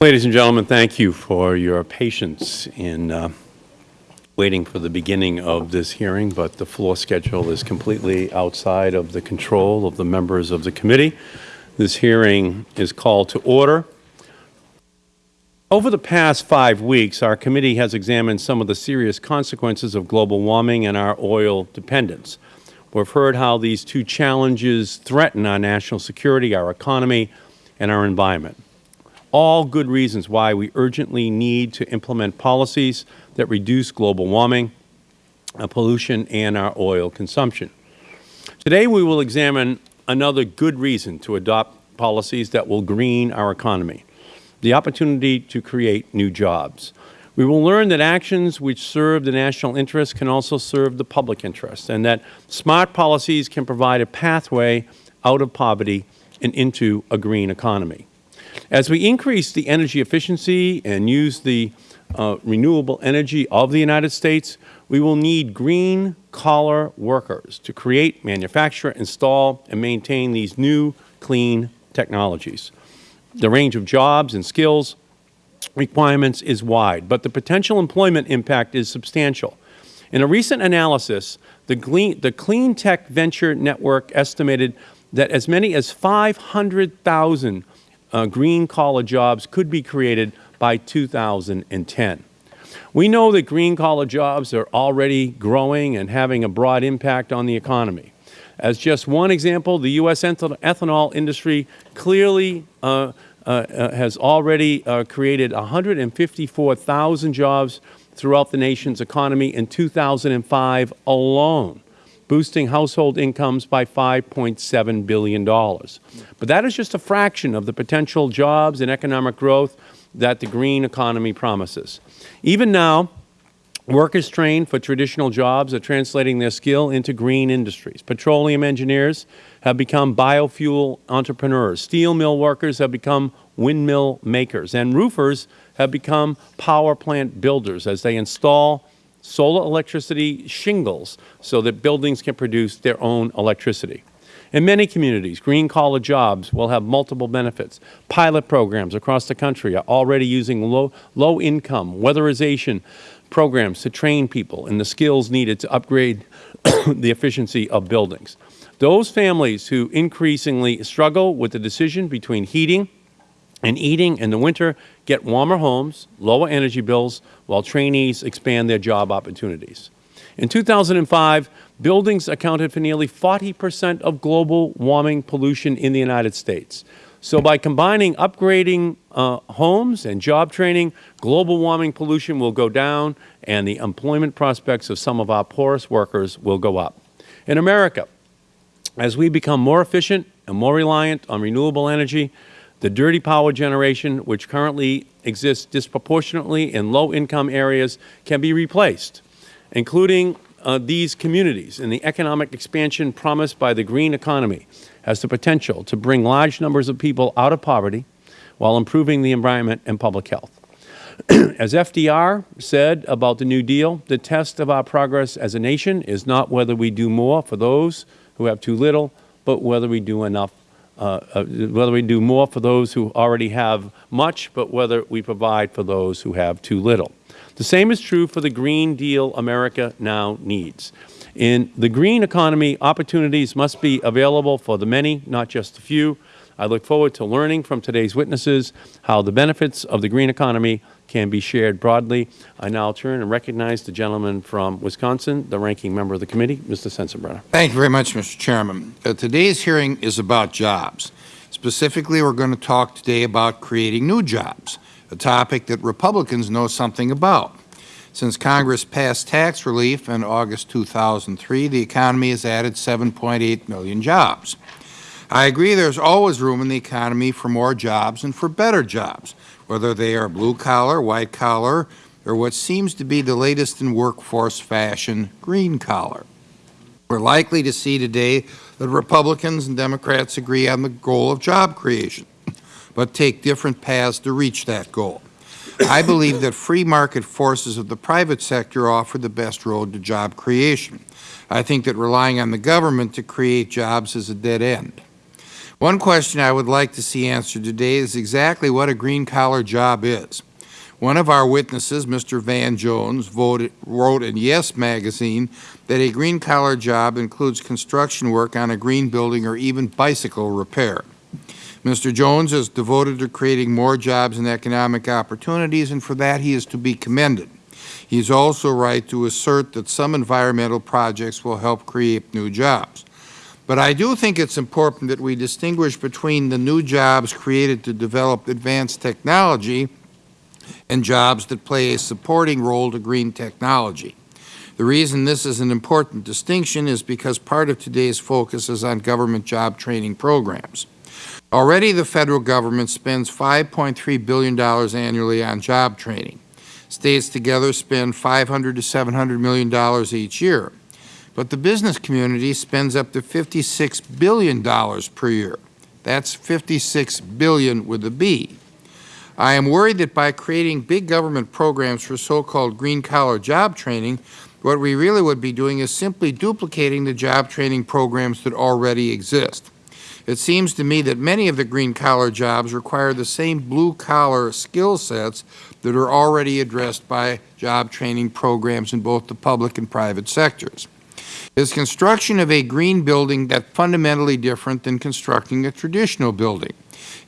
Ladies and gentlemen, thank you for your patience in uh, waiting for the beginning of this hearing, but the floor schedule is completely outside of the control of the members of the committee. This hearing is called to order. Over the past five weeks, our committee has examined some of the serious consequences of global warming and our oil dependence. We have heard how these two challenges threaten our national security, our economy, and our environment. All good reasons why we urgently need to implement policies that reduce global warming, uh, pollution, and our oil consumption. Today we will examine another good reason to adopt policies that will green our economy, the opportunity to create new jobs. We will learn that actions which serve the national interest can also serve the public interest, and that smart policies can provide a pathway out of poverty and into a green economy. As we increase the energy efficiency and use the uh, renewable energy of the United States, we will need green collar workers to create, manufacture, install, and maintain these new clean technologies. The range of jobs and skills requirements is wide, but the potential employment impact is substantial. In a recent analysis, the Clean, the Clean Tech Venture Network estimated that as many as 500,000 uh, green collar jobs could be created by 2010. We know that green collar jobs are already growing and having a broad impact on the economy. As just one example, the U.S. ethanol industry clearly uh, has already uh, created 154,000 jobs throughout the nation's economy in 2005 alone, boosting household incomes by $5.7 billion. But that is just a fraction of the potential jobs and economic growth that the green economy promises. Even now, workers trained for traditional jobs are translating their skill into green industries. Petroleum engineers have become biofuel entrepreneurs. Steel mill workers have become windmill makers. And roofers have become power plant builders as they install solar electricity shingles so that buildings can produce their own electricity. In many communities, green collar jobs will have multiple benefits. Pilot programs across the country are already using low, low income weatherization programs to train people in the skills needed to upgrade the efficiency of buildings. Those families who increasingly struggle with the decision between heating and eating in the winter get warmer homes, lower energy bills, while trainees expand their job opportunities. In 2005, buildings accounted for nearly 40 percent of global warming pollution in the United States. So by combining upgrading uh, homes and job training, global warming pollution will go down and the employment prospects of some of our poorest workers will go up. In America, as we become more efficient and more reliant on renewable energy, the dirty power generation, which currently exists disproportionately in low-income areas, can be replaced including uh, these communities and the economic expansion promised by the green economy has the potential to bring large numbers of people out of poverty while improving the environment and public health. as FDR said about the New Deal, the test of our progress as a nation is not whether we do more for those who have too little, but whether we do enough, uh, uh, whether we do more for those who already have much, but whether we provide for those who have too little. The same is true for the Green Deal America now needs. In the green economy, opportunities must be available for the many, not just the few. I look forward to learning from today's witnesses how the benefits of the green economy can be shared broadly. I now turn and recognize the gentleman from Wisconsin, the ranking member of the committee, Mr. Sensenbrenner. Thank you very much, Mr. Chairman. Uh, today's hearing is about jobs. Specifically, we are going to talk today about creating new jobs a topic that Republicans know something about. Since Congress passed tax relief in August 2003, the economy has added 7.8 million jobs. I agree there is always room in the economy for more jobs and for better jobs, whether they are blue-collar, white-collar, or what seems to be the latest in workforce fashion, green-collar. We are likely to see today that Republicans and Democrats agree on the goal of job creation but take different paths to reach that goal. I believe that free market forces of the private sector offer the best road to job creation. I think that relying on the government to create jobs is a dead end. One question I would like to see answered today is exactly what a green-collar job is. One of our witnesses, Mr. Van Jones, voted, wrote in Yes magazine that a green-collar job includes construction work on a green building or even bicycle repair. Mr. Jones is devoted to creating more jobs and economic opportunities, and for that he is to be commended. He is also right to assert that some environmental projects will help create new jobs. But I do think it's important that we distinguish between the new jobs created to develop advanced technology and jobs that play a supporting role to green technology. The reason this is an important distinction is because part of today's focus is on government job training programs. Already the Federal Government spends $5.3 billion annually on job training. States together spend 500 to $700 million each year. But the business community spends up to $56 billion per year. That's 56 billion with a B. I am worried that by creating big government programs for so-called green-collar job training, what we really would be doing is simply duplicating the job training programs that already exist. It seems to me that many of the green-collar jobs require the same blue-collar skill sets that are already addressed by job training programs in both the public and private sectors. Is construction of a green building that fundamentally different than constructing a traditional building?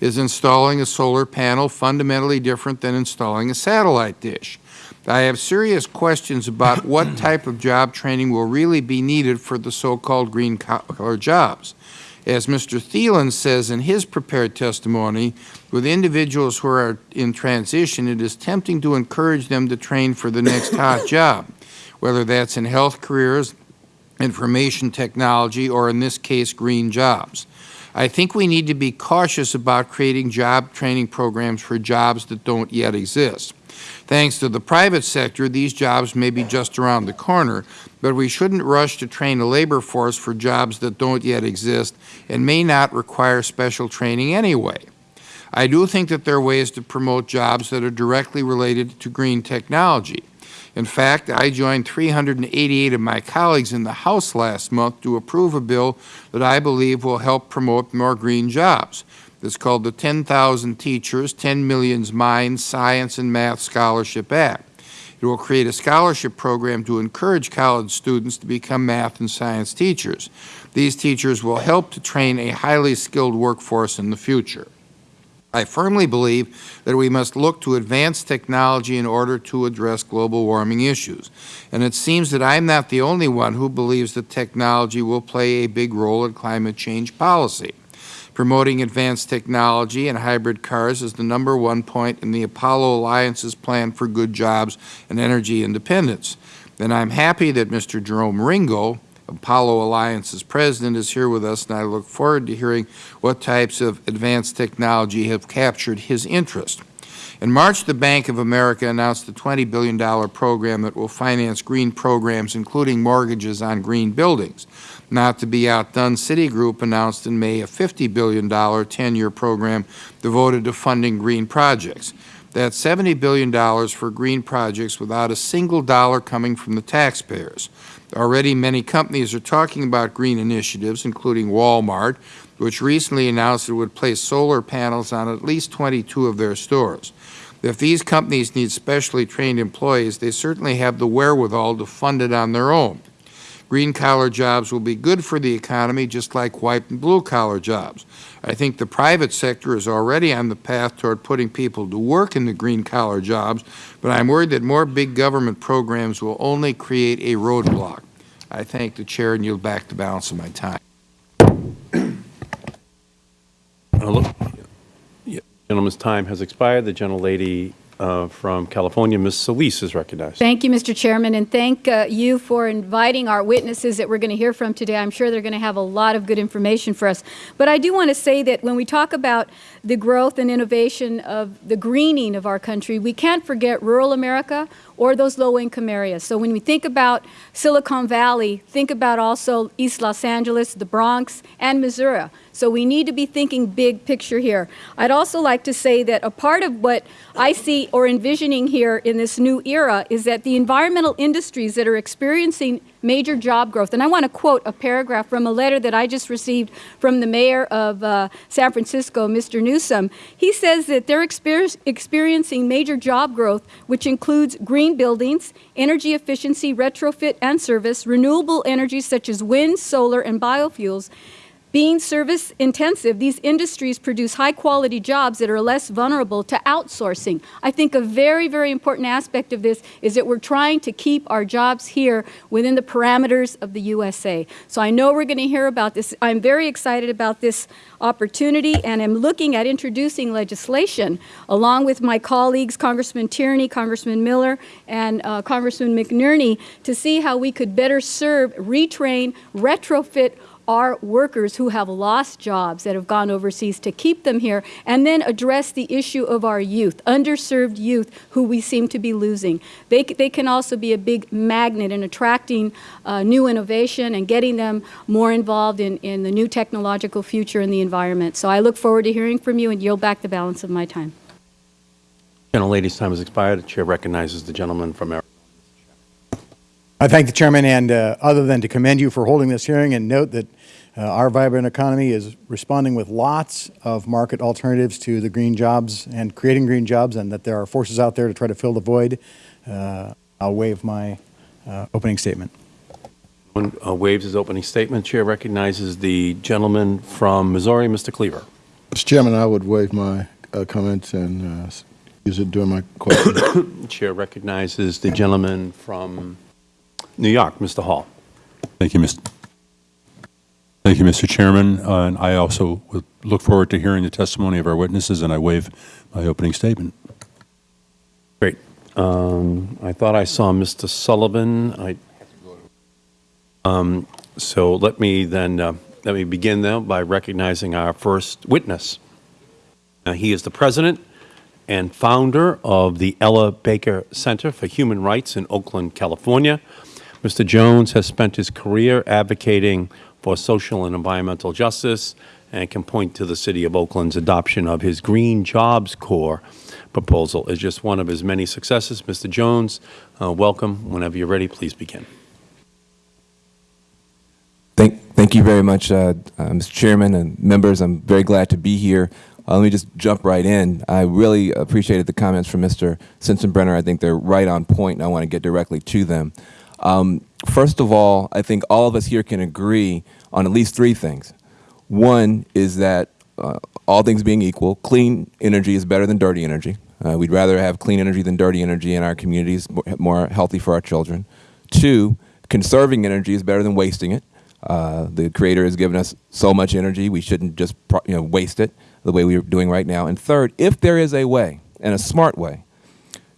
Is installing a solar panel fundamentally different than installing a satellite dish? I have serious questions about what type of job training will really be needed for the so-called green-collar jobs. As Mr. Thielen says in his prepared testimony, with individuals who are in transition, it is tempting to encourage them to train for the next hot job, whether that's in health careers, information technology, or in this case, green jobs. I think we need to be cautious about creating job training programs for jobs that don't yet exist. Thanks to the private sector, these jobs may be just around the corner, but we shouldn't rush to train a labor force for jobs that don't yet exist and may not require special training anyway. I do think that there are ways to promote jobs that are directly related to green technology. In fact, I joined 388 of my colleagues in the House last month to approve a bill that I believe will help promote more green jobs. It's called the 10,000 Teachers, 10 Millions Minds Science and Math Scholarship Act. It will create a scholarship program to encourage college students to become math and science teachers. These teachers will help to train a highly skilled workforce in the future. I firmly believe that we must look to advanced technology in order to address global warming issues. And it seems that I am not the only one who believes that technology will play a big role in climate change policy. Promoting advanced technology and hybrid cars is the number one point in the Apollo Alliance's plan for good jobs and energy independence. And I am happy that Mr. Jerome Ringo, Apollo Alliance's president, is here with us, and I look forward to hearing what types of advanced technology have captured his interest. In March, the Bank of America announced a $20 billion program that will finance green programs, including mortgages on green buildings. Not to be outdone, Citigroup announced in May a $50 billion 10-year program devoted to funding green projects. That's $70 billion for green projects without a single dollar coming from the taxpayers. Already many companies are talking about green initiatives, including Walmart, which recently announced it would place solar panels on at least 22 of their stores. If these companies need specially trained employees, they certainly have the wherewithal to fund it on their own. Green-collar jobs will be good for the economy just like white and blue-collar jobs. I think the private sector is already on the path toward putting people to work in the green-collar jobs, but I am worried that more big government programs will only create a roadblock. I thank the Chair and yield back the balance of my time. Hello. Yeah, Gentleman's time has expired. The gentlelady uh, from California, Ms. Solis, is recognized. Thank you, Mr. Chairman, and thank uh, you for inviting our witnesses that we're going to hear from today. I'm sure they're going to have a lot of good information for us. But I do want to say that when we talk about the growth and innovation of the greening of our country, we can't forget rural America or those low-income areas. So when we think about Silicon Valley, think about also East Los Angeles, the Bronx, and Missouri. So we need to be thinking big picture here. I'd also like to say that a part of what I see or envisioning here in this new era is that the environmental industries that are experiencing major job growth. And I want to quote a paragraph from a letter that I just received from the mayor of uh, San Francisco, Mr. Newsom. He says that they're exper experiencing major job growth, which includes green buildings, energy efficiency, retrofit and service, renewable energies such as wind, solar, and biofuels. Being service intensive, these industries produce high quality jobs that are less vulnerable to outsourcing. I think a very, very important aspect of this is that we're trying to keep our jobs here within the parameters of the USA. So I know we're going to hear about this. I'm very excited about this opportunity and am looking at introducing legislation along with my colleagues, Congressman Tierney, Congressman Miller, and uh, Congressman McNerney to see how we could better serve, retrain, retrofit our workers who have lost jobs that have gone overseas to keep them here and then address the issue of our youth, underserved youth who we seem to be losing. They, they can also be a big magnet in attracting uh, new innovation and getting them more involved in, in the new technological future in the environment. So I look forward to hearing from you and yield back the balance of my time. Gentlelady's time has expired. The Chair recognizes the gentleman from. I thank the chairman, and uh, other than to commend you for holding this hearing and note that uh, our vibrant economy is responding with lots of market alternatives to the green jobs and creating green jobs, and that there are forces out there to try to fill the void, uh, I'll waive my uh, opening statement. When uh, waives his opening statement, Chair recognizes the gentleman from Missouri, Mr. Cleaver. Mr. Chairman, I would waive my uh, comments and uh, use it during my question. Chair recognizes the gentleman from New York, Mr. Hall. Thank you, Mr. Thank you, Mr. Chairman. Uh, And I also would look forward to hearing the testimony of our witnesses, and I waive my opening statement. Great. Um, I thought I saw Mr. Sullivan. I, um, so let me then, uh, let me begin though by recognizing our first witness. Now, he is the president and founder of the Ella Baker Center for Human Rights in Oakland, California. Mr. Jones has spent his career advocating for social and environmental justice and can point to the City of Oakland's adoption of his Green Jobs Corps proposal as just one of his many successes. Mr. Jones, uh, welcome. Whenever you're ready, please begin. Thank, thank you very much, uh, uh, Mr. Chairman and members. I'm very glad to be here. Uh, let me just jump right in. I really appreciated the comments from Mr. Sensenbrenner. I think they're right on point, and I want to get directly to them. Um, first of all, I think all of us here can agree on at least three things. One is that uh, all things being equal, clean energy is better than dirty energy. Uh, we'd rather have clean energy than dirty energy in our communities, more, healthy for our children. Two, conserving energy is better than wasting it. Uh, the Creator has given us so much energy, we shouldn't just you know, waste it the way we're doing right now. And third, if there is a way, and a smart way,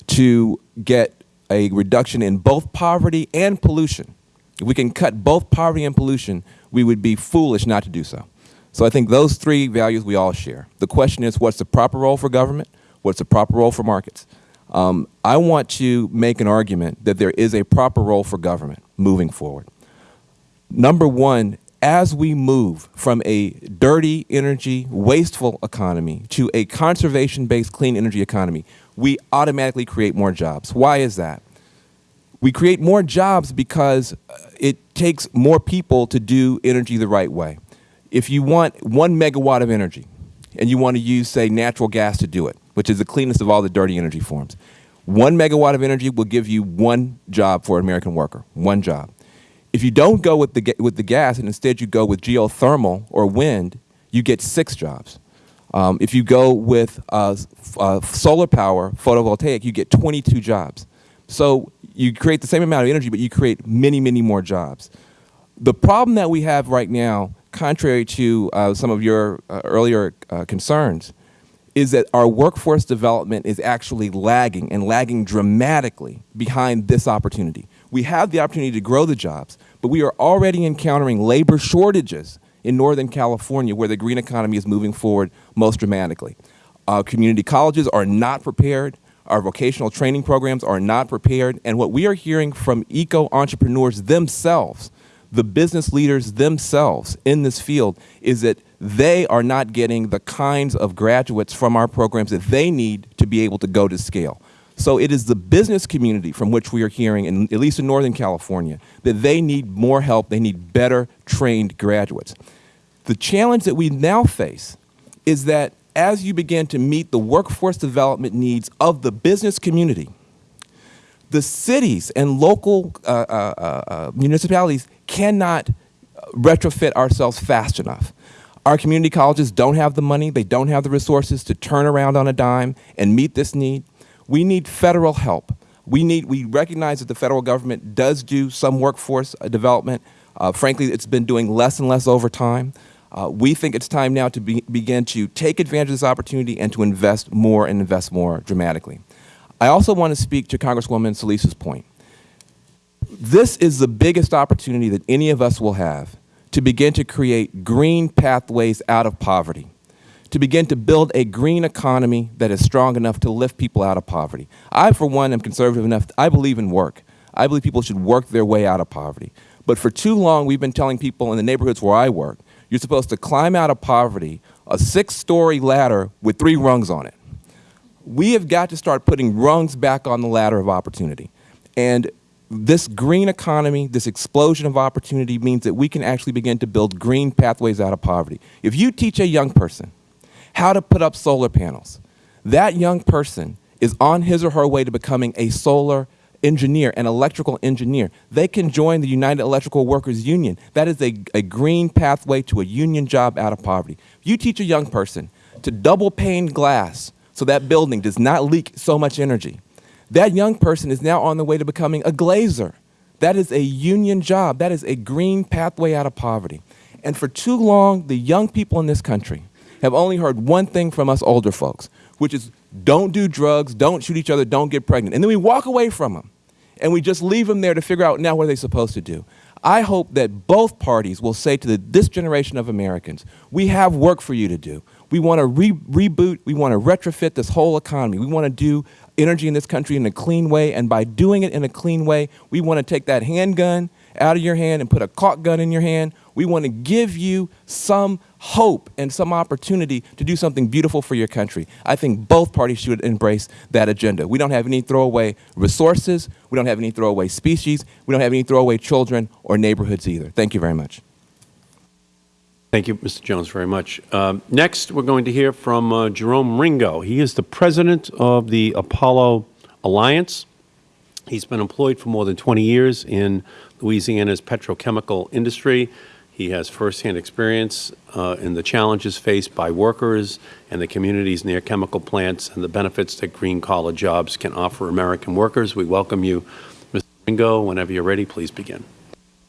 to get a reduction in both poverty and pollution, if we can cut both poverty and pollution, we would be foolish not to do so. So I think those three values we all share. The question is, what's the proper role for government? What's the proper role for markets? Um, I want to make an argument that there is a proper role for government moving forward. Number one, as we move from a dirty energy, wasteful economy to a conservation based clean energy economy, we automatically create more jobs. Why is that? We create more jobs because uh, it takes more people to do energy the right way. If you want one megawatt of energy and you want to use, say, natural gas to do it, which is the cleanest of all the dirty energy forms, one megawatt of energy will give you one job for an American worker, one job. If you don't go with the, with the gas and instead you go with geothermal or wind, you get six jobs. Um, if you go with uh, uh, solar power, photovoltaic, you get 22 jobs. So you create the same amount of energy, but you create many, many more jobs. The problem that we have right now, contrary to uh, some of your uh, earlier uh, concerns, is that our workforce development is actually lagging and lagging dramatically behind this opportunity. We have the opportunity to grow the jobs, but we are already encountering labor shortages in Northern California where the green economy is moving forward most dramatically. Our community colleges are not prepared. Our vocational training programs are not prepared. And what we are hearing from eco entrepreneurs themselves, the business leaders themselves in this field, is that they are not getting the kinds of graduates from our programs that they need to be able to go to scale. So it is the business community from which we are hearing, in, at least in Northern California, that they need more help. They need better trained graduates. The challenge that we now face is that as you begin to meet the workforce development needs of the business community, the cities and local uh, uh, uh, uh, municipalities cannot retrofit ourselves fast enough. Our community colleges don't have the money, they don't have the resources to turn around on a dime and meet this need. We need federal help. We, need, we recognize that the federal government does do some workforce uh, development. Uh, frankly, it's been doing less and less over time. Uh, we think it's time now to be, begin to take advantage of this opportunity and to invest more and invest more dramatically. I also want to speak to Congresswoman Solis's point. This is the biggest opportunity that any of us will have to begin to create green pathways out of poverty, to begin to build a green economy that is strong enough to lift people out of poverty. I, for one, am conservative enough, I believe in work. I believe people should work their way out of poverty. But for too long, we've been telling people in the neighborhoods where I work, you're supposed to climb out of poverty a six-story ladder with three rungs on it. We have got to start putting rungs back on the ladder of opportunity. And this green economy, this explosion of opportunity means that we can actually begin to build green pathways out of poverty. If you teach a young person how to put up solar panels, that young person is on his or her way to becoming a solar engineer, an electrical engineer. They can join the United Electrical Workers Union. That is a, a green pathway to a union job out of poverty. You teach a young person to double pane glass so that building does not leak so much energy, that young person is now on the way to becoming a glazer. That is a union job. That is a green pathway out of poverty. And for too long, the young people in this country have only heard one thing from us older folks, which is don't do drugs, don't shoot each other, don't get pregnant. And then we walk away from them and we just leave them there to figure out now what are they supposed to do. I hope that both parties will say to the, this generation of Americans, we have work for you to do. We want to re reboot, we want to retrofit this whole economy. We want to do energy in this country in a clean way, and by doing it in a clean way, we want to take that handgun out of your hand and put a caulk gun in your hand. We want to give you some hope and some opportunity to do something beautiful for your country. I think both parties should embrace that agenda. We don't have any throwaway resources. We don't have any throwaway species. We don't have any throwaway children or neighborhoods either. Thank you very much. Thank you, Mr. Jones, very much. Um, next, we're going to hear from uh, Jerome Ringo. He is the president of the Apollo Alliance. He's been employed for more than 20 years in Louisiana's petrochemical industry. He has firsthand experience uh, in the challenges faced by workers and the communities near chemical plants and the benefits that green-collar jobs can offer American workers. We welcome you, Mr. Ringo. Whenever you're ready, please begin.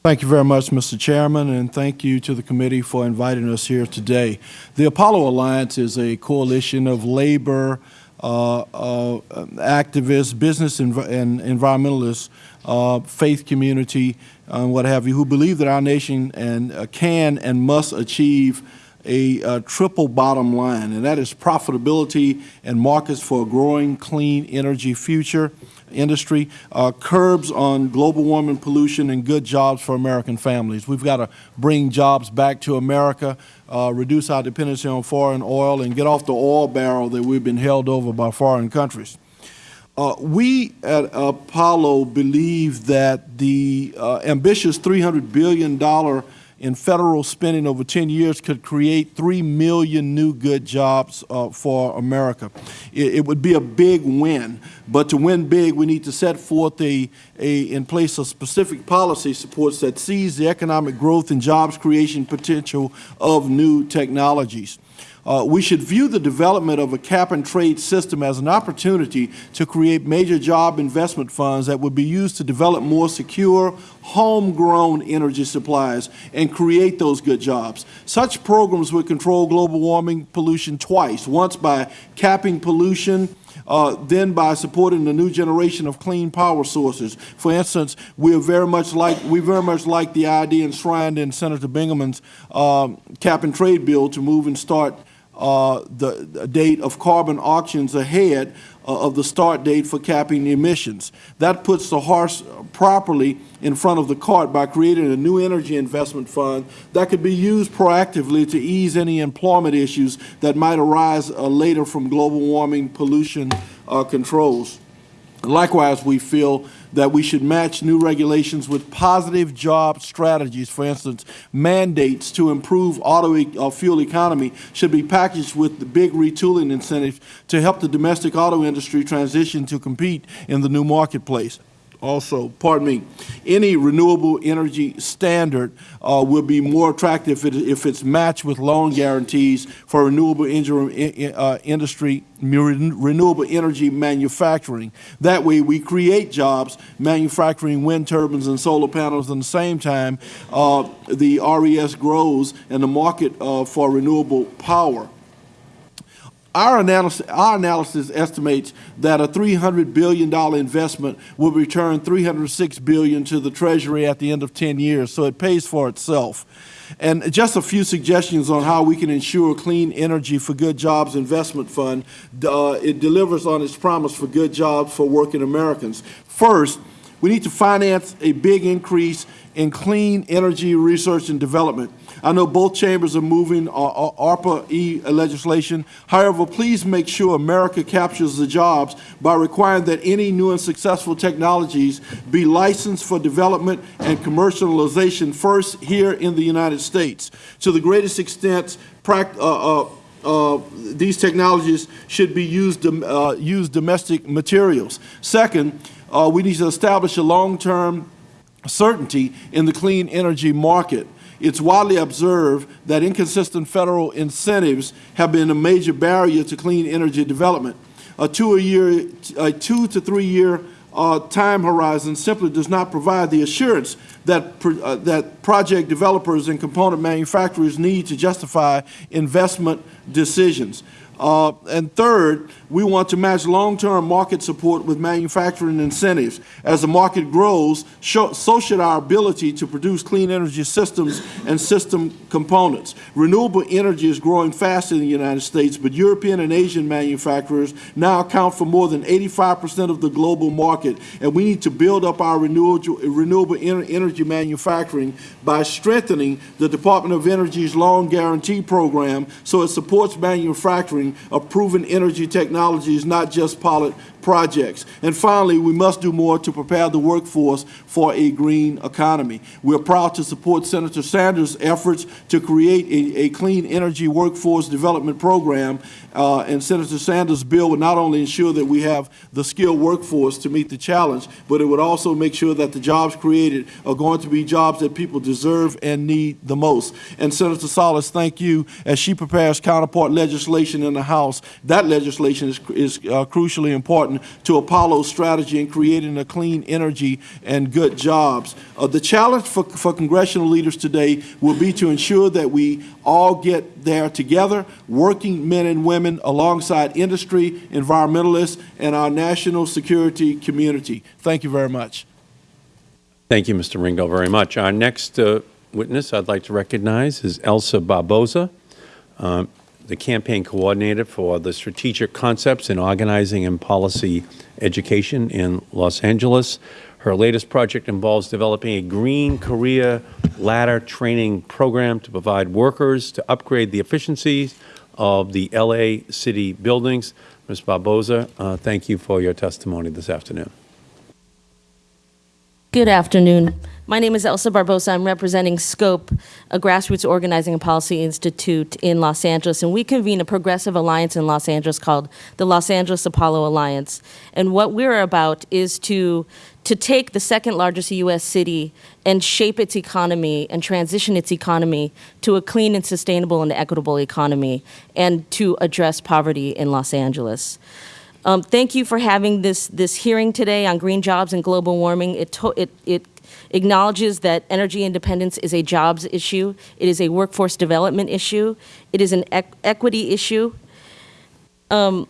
Thank you very much, Mr. Chairman, and thank you to the committee for inviting us here today. The Apollo Alliance is a coalition of labor, uh, uh, activists, business env and environmentalists, uh, faith community, and what have you, who believe that our nation and uh, can and must achieve a, a, triple bottom line, and that is profitability and markets for a growing clean energy future industry, uh, curbs on global warming pollution, and good jobs for American families. We've got to bring jobs back to America, uh, reduce our dependency on foreign oil, and get off the oil barrel that we've been held over by foreign countries. Uh, we at Apollo believe that the uh, ambitious $300 billion in federal spending over 10 years could create 3 million new good jobs uh, for America. It, it, would be a big win, but to win big, we need to set forth a, a, in place a specific policy supports that sees the economic growth and jobs creation potential of new technologies. Uh, we should view the development of a cap-and-trade system as an opportunity to create major job investment funds that would be used to develop more secure, homegrown energy supplies and create those good jobs. Such programs would control global warming pollution twice, once by capping pollution uh, then by supporting the new generation of clean power sources. For instance, we are very much like we very much like the idea enshrined in Senator Bingaman's um, cap and trade bill to move and start uh, the, the date of carbon auctions ahead uh, of the start date for capping emissions. That puts the horse properly in front of the cart by creating a new energy investment fund that could be used proactively to ease any employment issues that might arise uh, later from global warming pollution uh, controls. Likewise, we feel that we should match new regulations with positive job strategies. For instance, mandates to improve auto e- uh, fuel economy should be packaged with the big retooling incentives to help the domestic auto industry transition to compete in the new marketplace. Also, pardon me, any renewable energy standard uh, will be more attractive if it- if it's matched with loan guarantees for renewable inju- i- i- uh, industry, renewable energy manufacturing. That way, we create jobs manufacturing wind turbines and solar panels. At the same time, uh, the RES grows and the market uh, for renewable power. Our analysis, our analysis estimates that a $300 billion investment will return 306 billion to the Treasury at the end of 10 years, so it pays for itself. And just a few suggestions on how we can ensure clean energy for good jobs investment fund. Uh, it delivers on its promise for good jobs for working Americans. First, we need to finance a big increase in clean energy research and development. I know both chambers are moving uh, uh, ARPA-E legislation. However, please make sure America captures the jobs by requiring that any new and successful technologies be licensed for development and commercialization first here in the United States. To the greatest extent, uh, uh, uh, these technologies should be used, uh, use domestic materials. Second, uh, we need to establish a long-term certainty in the clean energy market. It's widely observed that inconsistent federal incentives have been a major barrier to clean energy development. A two a year, a two to three year uh, time horizon simply does not provide the assurance that uh, that project developers and component manufacturers need to justify investment decisions. Uh, and third, we want to match long-term market support with manufacturing incentives. As the market grows, so should our ability to produce clean energy systems and system components. Renewable energy is growing fast in the United States, but European and Asian manufacturers now account for more than 85% of the global market, and we need to build up our renewable, renewable energy manufacturing by strengthening the Department of Energy's loan guarantee program so it supports manufacturing of proven energy technologies, not just pilot projects. And finally, we must do more to prepare the workforce for a green economy. We're proud to support Senator Sanders' efforts to create a, a clean energy workforce development program. Uh, and Senator Sanders' bill would not only ensure that we have the skilled workforce to meet the challenge, but it would also make sure that the jobs created are going to be jobs that people deserve and need the most. And Senator Solis, thank you as she prepares counterpart legislation in the House. That legislation is, is uh, crucially important to Apollo's strategy in creating a clean energy and good jobs. Uh, the challenge for, for congressional leaders today will be to ensure that we all get there together, working men and women alongside industry, environmentalists, and our national security community. Thank you very much. Thank you, Mr. Ringo, very much. Our next uh, witness I'd like to recognize is Elsa Barboza, um, the campaign coordinator for the Strategic Concepts in Organizing and Policy Education in Los Angeles. Her latest project involves developing a green career ladder training program to provide workers to upgrade the efficiencies of the L.A. city buildings. Ms. Barboza, uh, thank you for your testimony this afternoon. Good afternoon. My name is Elsa Barboza. I'm representing SCOPE, a grassroots organizing and policy institute in Los Angeles. And we convene a progressive alliance in Los Angeles called the Los Angeles Apollo Alliance. And what we're about is to, to take the second largest U.S. city and shape its economy and transition its economy to a clean and sustainable and equitable economy and to address poverty in Los Angeles. Um, thank you for having this, this hearing today on green jobs and global warming. It, it, it acknowledges that energy independence is a jobs issue, it is a workforce development issue, it is an equ equity issue. Um,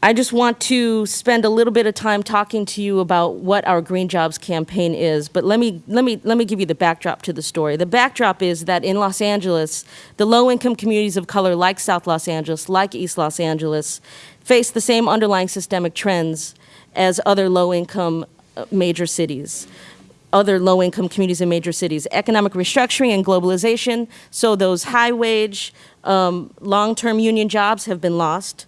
I just want to spend a little bit of time talking to you about what our Green Jobs campaign is, but let me, let me, let me give you the backdrop to the story. The backdrop is that in Los Angeles, the low-income communities of color like South Los Angeles, like East Los Angeles, face the same underlying systemic trends as other low-income uh, major cities other low-income communities in major cities. Economic restructuring and globalization, so those high-wage, um, long-term union jobs have been lost.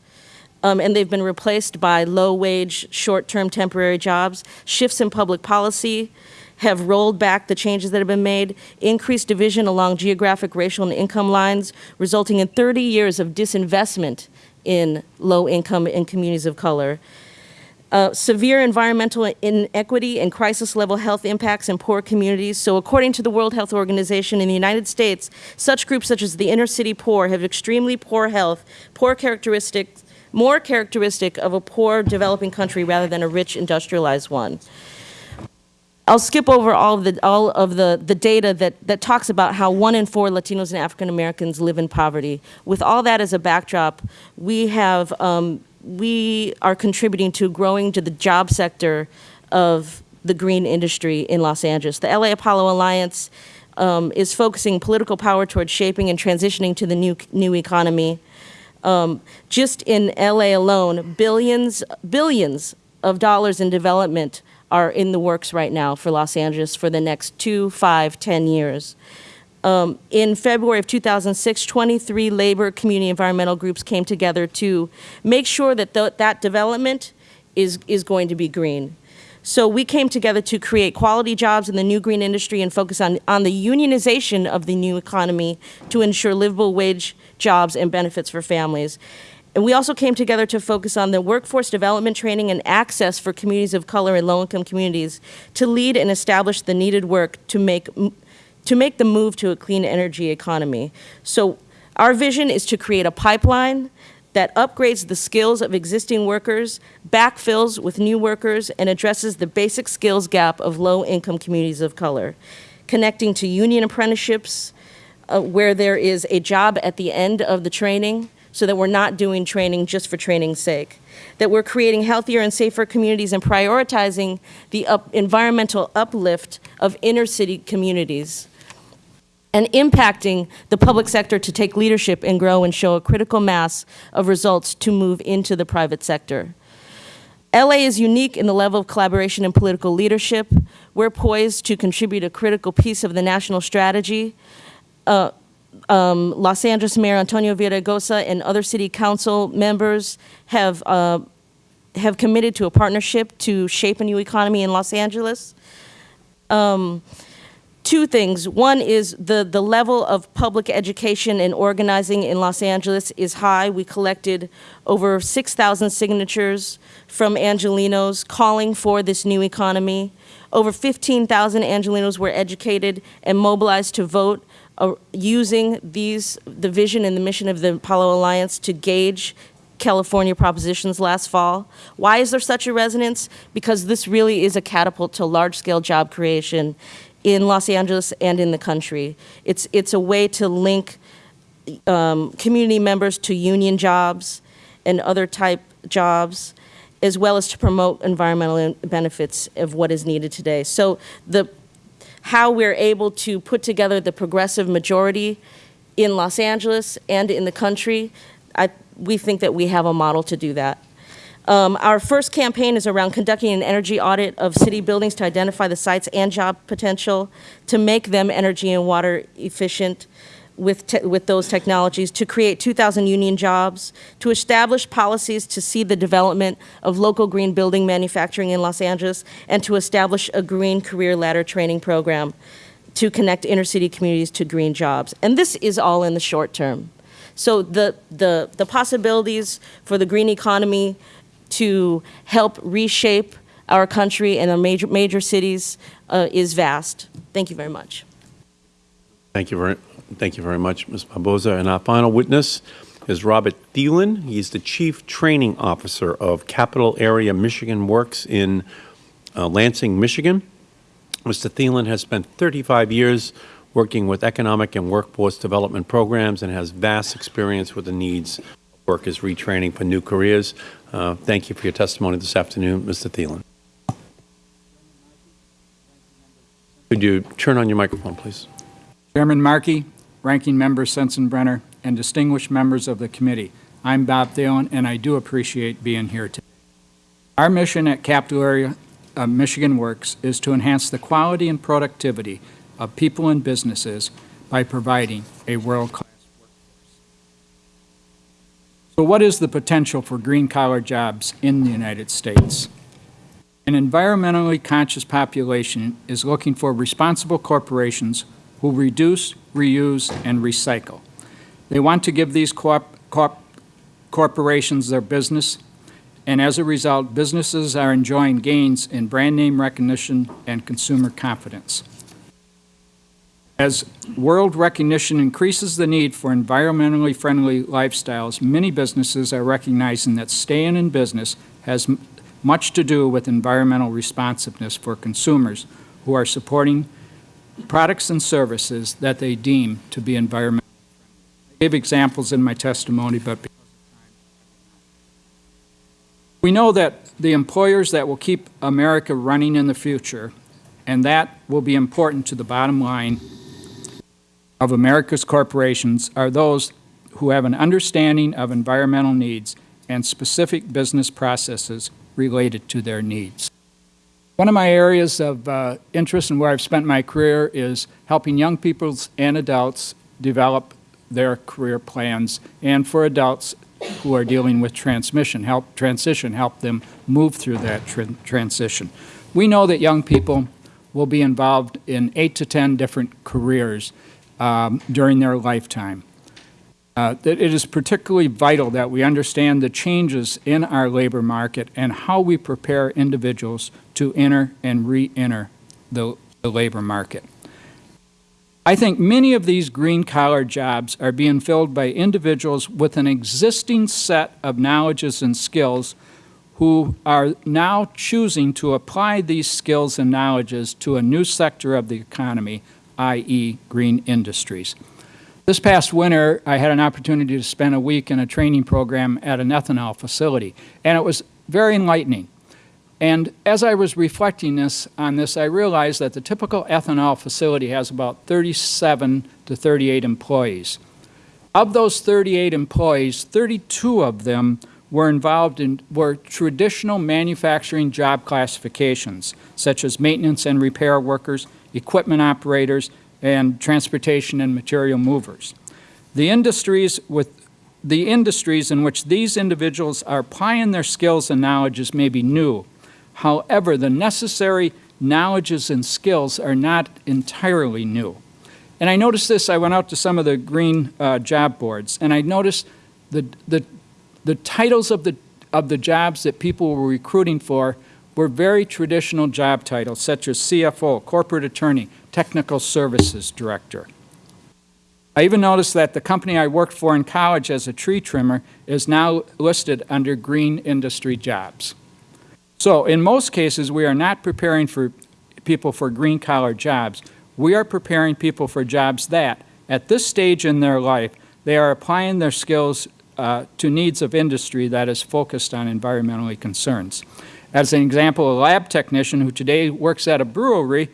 um, and they've been replaced by low-wage, short-term temporary jobs. Shifts in public policy have rolled back the changes that have been made, increased division along geographic, racial, and income lines, resulting in 30 years of disinvestment in low-income and communities of color. Uh, severe environmental inequity and crisis-level health impacts in poor communities. So according to the World Health Organization in the United States, such groups such as the inner-city poor have extremely poor health, poor characteristics, more characteristic of a poor developing country rather than a rich industrialized one. I'll skip over all of the all of the the data that that talks about how one in four Latinos and African Americans live in poverty. With all that as a backdrop, we have um, we are contributing to growing to the job sector of the green industry in Los Angeles. The LA Apollo Alliance um, is focusing political power towards shaping and transitioning to the new new economy. Um, just in LA alone, billions billions of dollars in development are in the works right now for Los Angeles for the next two, five, ten years. Um, in February of 2006, 23 labor community environmental groups came together to make sure that th that development is, is going to be green. So we came together to create quality jobs in the new green industry and focus on, on the unionization of the new economy to ensure livable wage jobs and benefits for families. And we also came together to focus on the workforce development training and access for communities of color and low-income communities to lead and establish the needed work to make, to make the move to a clean energy economy. So our vision is to create a pipeline that upgrades the skills of existing workers, backfills with new workers, and addresses the basic skills gap of low-income communities of color, connecting to union apprenticeships uh, where there is a job at the end of the training, so that we're not doing training just for training's sake, that we're creating healthier and safer communities and prioritizing the up environmental uplift of inner city communities, and impacting the public sector to take leadership and grow and show a critical mass of results to move into the private sector. LA is unique in the level of collaboration and political leadership. We're poised to contribute a critical piece of the national strategy. Uh, um, Los Angeles Mayor Antonio Villaraigosa and other city council members have, uh, have committed to a partnership to shape a new economy in Los Angeles. Um, two things. One is the, the level of public education and organizing in Los Angeles is high. We collected over 6,000 signatures from Angelenos calling for this new economy. Over 15,000 Angelenos were educated and mobilized to vote using these, the vision and the mission of the Apollo Alliance to gauge California propositions last fall. Why is there such a resonance? Because this really is a catapult to large-scale job creation in Los Angeles and in the country. It's, it's a way to link um, community members to union jobs and other type jobs, as well as to promote environmental benefits of what is needed today. So the how we're able to put together the progressive majority in Los Angeles and in the country, I, we think that we have a model to do that. Um, our first campaign is around conducting an energy audit of city buildings to identify the sites and job potential, to make them energy and water efficient, with, with those technologies, to create 2,000 union jobs, to establish policies to see the development of local green building manufacturing in Los Angeles, and to establish a green career ladder training program to connect inner city communities to green jobs. And this is all in the short term. So the, the, the possibilities for the green economy to help reshape our country and our major, major cities uh, is vast. Thank you very much. Thank you very, thank you very much, Ms. Barboza. And our final witness is Robert Thielen. He's the Chief Training Officer of Capital Area Michigan Works in uh, Lansing, Michigan. Mr. Thielen has spent 35 years working with economic and workforce development programs and has vast experience with the needs of workers retraining for new careers. Uh, thank you for your testimony this afternoon, Mr. Thielen. Could you turn on your microphone, please? Chairman Markey, Ranking Member Sensenbrenner, and distinguished members of the committee, I'm Bob Thielen, and I do appreciate being here today. Our mission at Capital Area uh, Michigan Works is to enhance the quality and productivity of people and businesses by providing a world-class workforce. So what is the potential for green-collar jobs in the United States? An environmentally conscious population is looking for responsible corporations who reduce, reuse, and recycle. They want to give these corp corp corporations their business, and as a result, businesses are enjoying gains in brand name recognition and consumer confidence. As world recognition increases the need for environmentally friendly lifestyles, many businesses are recognizing that staying in business has much to do with environmental responsiveness for consumers who are supporting products and services that they deem to be environmental. I gave examples in my testimony, but. We know that the employers that will keep America running in the future, and that will be important to the bottom line of America's corporations, are those who have an understanding of environmental needs and specific business processes related to their needs. One of my areas of uh, interest and where I've spent my career is helping young people and adults develop their career plans, and for adults who are dealing with transmission, help transition, help them move through that tran- transition. We know that young people will be involved in eight to 10 different careers um, during their lifetime. Uh, that it is particularly vital that we understand the changes in our labor market and how we prepare individuals to enter and re-enter the, the labor market. I think many of these green collar jobs are being filled by individuals with an existing set of knowledges and skills who are now choosing to apply these skills and knowledges to a new sector of the economy, i.e. green industries. This past winter, I had an opportunity to spend a week in a training program at an ethanol facility, and it was very enlightening. And as I was reflecting this, on this, I realized that the typical ethanol facility has about 37 to 38 employees. Of those 38 employees, 32 of them were involved in were traditional manufacturing job classifications, such as maintenance and repair workers, equipment operators, and transportation and material movers. The industries with the industries in which these individuals are applying their skills and knowledges may be new. However, the necessary knowledges and skills are not entirely new. And I noticed this, I went out to some of the green uh, job boards, and I noticed the, the, the titles of the, of the jobs that people were recruiting for were very traditional job titles, such as CFO, corporate attorney, technical services director. I even noticed that the company I worked for in college as a tree trimmer is now listed under green industry jobs. So in most cases, we are not preparing for people for green collar jobs. We are preparing people for jobs that, at this stage in their life, they are applying their skills uh, to needs of industry that is focused on environmentally concerns. As an example, a lab technician who today works at a brewery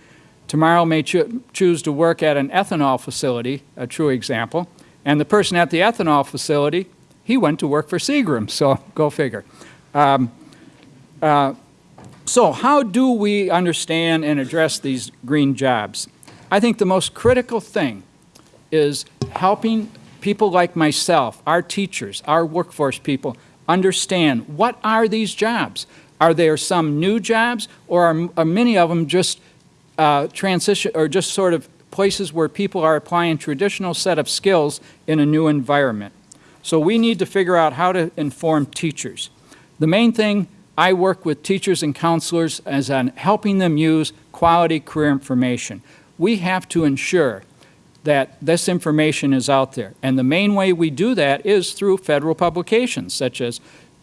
tomorrow may cho choose to work at an ethanol facility, a true example, and the person at the ethanol facility, he went to work for Seagram, so go figure. Um, uh, so how do we understand and address these green jobs? I think the most critical thing is helping people like myself, our teachers, our workforce people, understand what are these jobs? Are there some new jobs, or are, are many of them just uh, transition, or just sort of places where people are applying traditional set of skills in a new environment? So we need to figure out how to inform teachers. The main thing I work with teachers and counselors as on helping them use quality career information. We have to ensure that this information is out there. And the main way we do that is through federal publications such as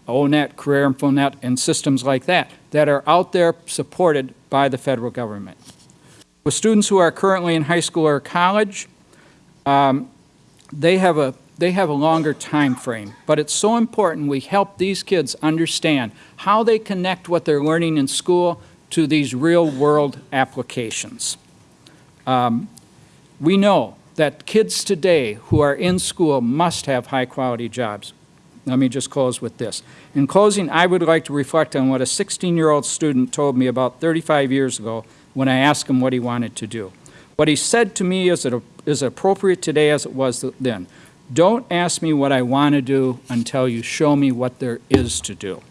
O*NET, Career InfoNet, and systems like that, that are out there supported by the federal government. With students who are currently in high school or college, um, they have a they have a longer time frame, but it's so important we help these kids understand how they connect what they're learning in school to these real world applications. Um, we know that kids today who are in school must have high quality jobs. Let me just close with this. In closing, I would like to reflect on what a 16-year-old student told me about 35 years ago when I asked him what he wanted to do. What he said to me is, is appropriate today as it was then. Don't ask me what I want to do until you show me what there is to do.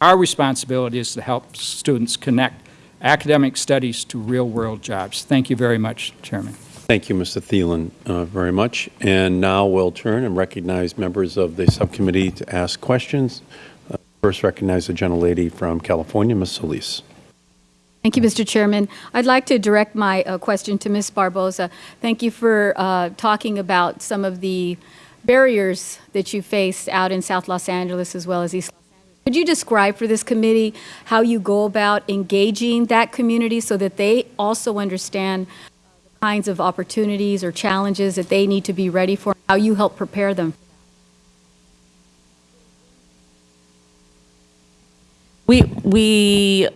Our responsibility is to help students connect academic studies to real-world jobs. Thank you very much, Chairman. Thank you, Mr. Thielen, uh, very much. And now we'll turn and recognize members of the subcommittee to ask questions. Uh, First recognize the gentlelady from California, Ms. Solis. Thank you, Mr. Chairman. I'd like to direct my uh, question to Ms. Barboza. Thank you for uh, talking about some of the barriers that you face out in South Los Angeles as well as East Los Angeles. Could you describe for this committee how you go about engaging that community so that they also understand uh, the kinds of opportunities or challenges that they need to be ready for, how you help prepare them? We, we,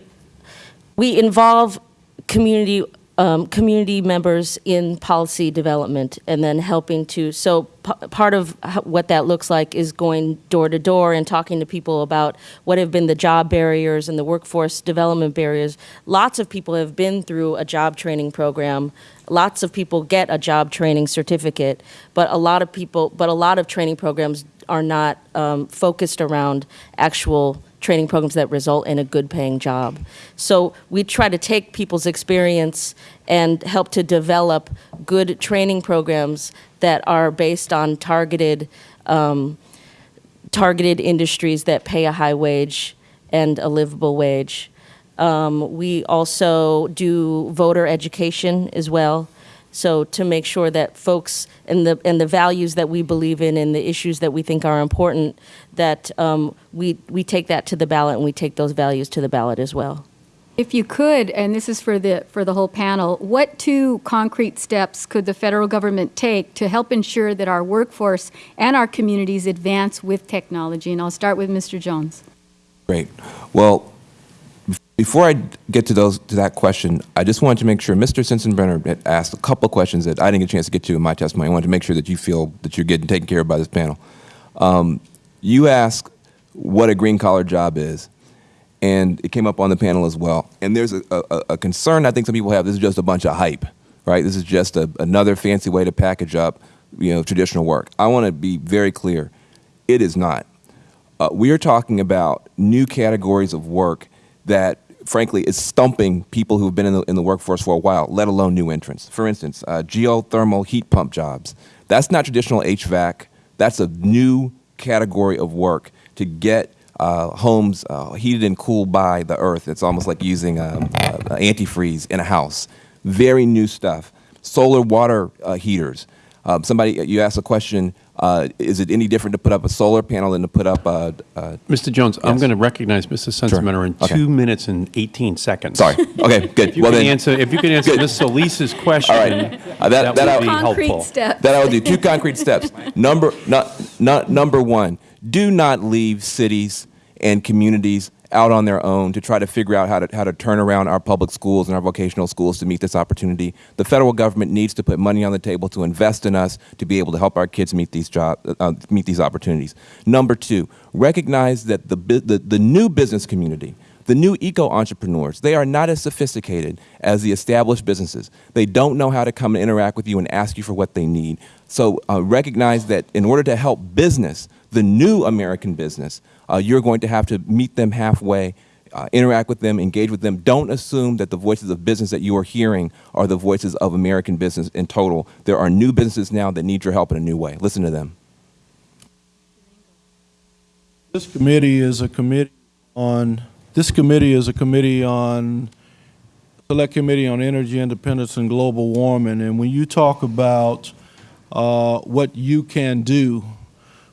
we involve community, um, community members in policy development and then helping to, so part of what that looks like is going door to door and talking to people about what have been the job barriers and the workforce development barriers. Lots of people have been through a job training program. Lots of people get a job training certificate, but a lot of people, but a lot of training programs are not um, focused around actual training programs that result in a good paying job. So we try to take people's experience and help to develop good training programs that are based on targeted um, targeted industries that pay a high wage and a livable wage. Um, we also do voter education as well. So to make sure that folks and the and the values that we believe in and the issues that we think are important, that um, we we take that to the ballot and we take those values to the ballot as well. If you could, and this is for the, for the whole panel, what two concrete steps could the federal government take to help ensure that our workforce and our communities advance with technology? And I'll start with Mr. Jones. Great. Well, bef- before I get to those to that question, I just wanted to make sure Mr. Sensenbrenner had asked a couple of questions that I didn't get a chance to get to in my testimony. I wanted to make sure that you feel that you're getting taken care of by this panel. Um, you asked what a green collar job is, and it came up on the panel as well. And there's a, a, a concern I think some people have. This is just a bunch of hype, right? This is just a, another fancy way to package up, you know, traditional work. I want to be very clear. It is not. Uh, we are talking about new categories of work that, frankly, is stumping people who have been in the, in the workforce for a while, let alone new entrants. For instance, uh, geothermal heat pump jobs. That's not traditional HVAC. That's a new category of work to get uh, homes uh, heated and cooled by the earth. It's almost like using um, uh, antifreeze in a house. Very new stuff. Solar water uh, heaters. Um, somebody, you asked a question, uh, is it any different to put up a solar panel than to put up a, a Mr. Jones, I'm going to recognize Mr. Sensenbrenner in Okay. two minutes and 18 seconds. sorry. Okay, good. If you well can then, answer, if you can answer Ms. Solis's question, All right. Uh, that- that that would be Concrete helpful. steps. that I will do. Two concrete steps. Number, not, not, number one, do not leave cities and communities out on their own to try to figure out how to, how to turn around our public schools and our vocational schools to meet this opportunity. The federal government needs to put money on the table to invest in us to be able to help our kids meet these job, uh, meet these opportunities. Number two, recognize that the, the, the new business community, the new eco entrepreneurs, they are not as sophisticated as the established businesses. They don't know how to come and interact with you and ask you for what they need. So uh, recognize that in order to help business, the new American business, uh, you're going to have to meet them halfway, uh, interact with them, engage with them. Don't assume that the voices of business that you are hearing are the voices of American business in total. There are new businesses now that need your help in a new way. Listen to them. This committee is a committee on, this committee is a committee on, Select Committee on Energy Independence and Global Warming. And when you talk about uh, what you can do,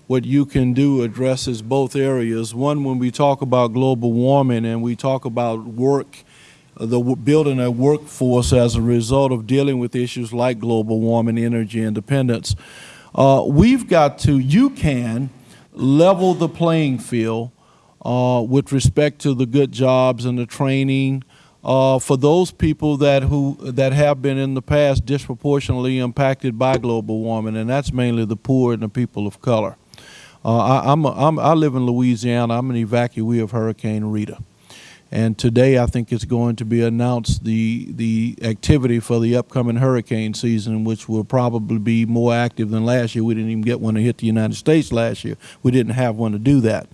what you can do addresses both areas. One, when we talk about global warming and we talk about work, the building a workforce as a result of dealing with issues like global warming, energy independence, uh, we've got to, you can level the playing field uh, with respect to the good jobs and the training uh, for those people that who that have been in the past disproportionately impacted by global warming, and that's mainly the poor and the people of color. Uh, I, I'm, a, I'm I live in Louisiana. I'm an evacuee of Hurricane Rita, And today, I think it's going to be announced the, the activity for the upcoming hurricane season, which will probably be more active than last year. We didn't even get one to hit the United States last year. We didn't have one to do that.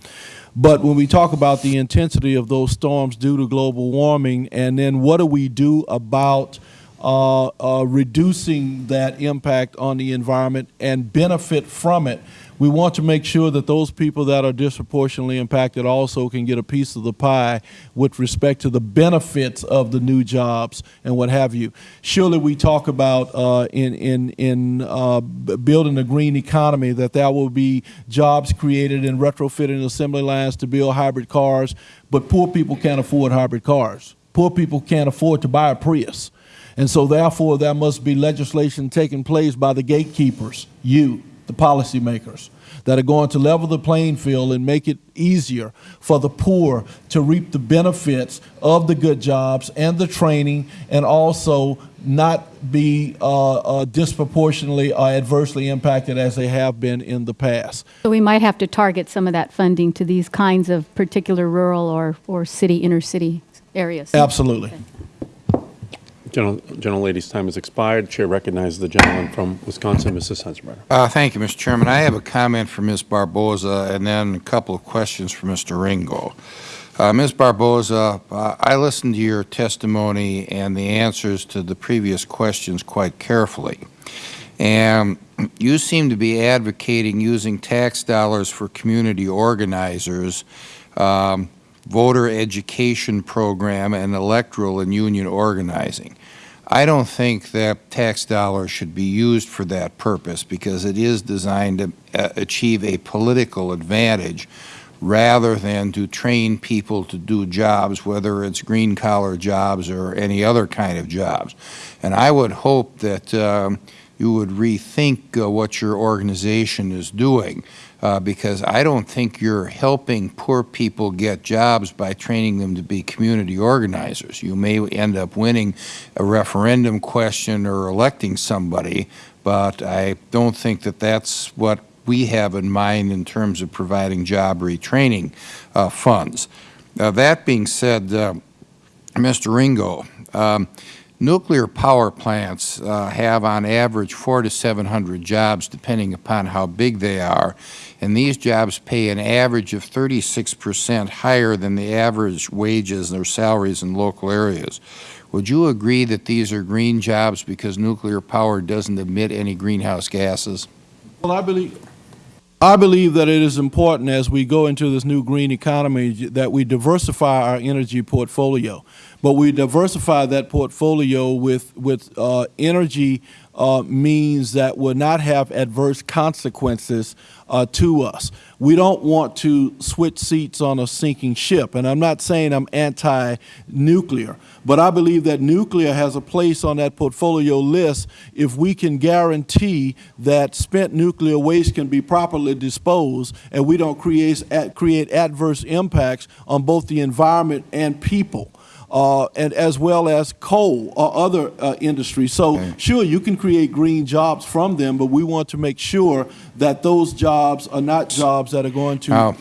But when we talk about the intensity of those storms due to global warming, and then what do we do about uh, uh, reducing that impact on the environment and benefit from it, we want to make sure that those people that are disproportionately impacted also can get a piece of the pie with respect to the benefits of the new jobs and what have you. Surely we talk about uh, in, in, in uh, building a green economy that there will be jobs created in retrofitting assembly lines to build hybrid cars, but poor people can't afford hybrid cars. Poor people can't afford to buy a Prius. And so therefore, there must be legislation taking place by the gatekeepers, you, the policymakers, that are going to level the playing field and make it easier for the poor to reap the benefits of the good jobs and the training and also not be uh, uh, disproportionately or adversely impacted as they have been in the past. So we might have to target some of that funding to these kinds of particular rural or, or city, inner city areas. Absolutely. Gentle- Gentlelady's time has expired. Chair recognizes the gentleman from Wisconsin, Mr. Sensenbrenner. Uh, Thank you, Mr. Chairman. I have a comment for Ms. Barboza and then a couple of questions for Mr. Ringo. Uh, Ms. Barboza, uh, I listened to your testimony and the answers to the previous questions quite carefully. And you seem to be advocating using tax dollars for community organizers, um, voter education program, and electoral and union organizing. I don't think that tax dollars should be used for that purpose because it is designed to uh, achieve a political advantage rather than to train people to do jobs, whether it's green collar jobs or any other kind of jobs. And I would hope that um, you would rethink uh, what your organization is doing uh, because I don't think you're helping poor people get jobs by training them to be community organizers. You may end up winning a referendum question or electing somebody, but I don't think that that's what we have in mind in terms of providing job retraining uh, funds. Uh, that being said, uh, Mr. Ringo, um, nuclear power plants uh, have on average four to 700 jobs depending upon how big they are, and these jobs pay an average of 36 percent higher than the average wages or salaries in local areas. Would you agree that these are green jobs because nuclear power doesn't emit any greenhouse gases? Well, I believe, I believe that it is important as we go into this new green economy that we diversify our energy portfolio. But we diversify that portfolio with, with uh, energy uh, means that will not have adverse consequences uh, to us. We don't want to switch seats on a sinking ship. And I'm not saying I'm anti-nuclear, but I believe that nuclear has a place on that portfolio list if we can guarantee that spent nuclear waste can be properly disposed and we don't create, create adverse impacts on both the environment and people uh, and as well as coal or other uh, industries. So sure, you can create green jobs from them, but we want to make sure that those jobs are not jobs that are going to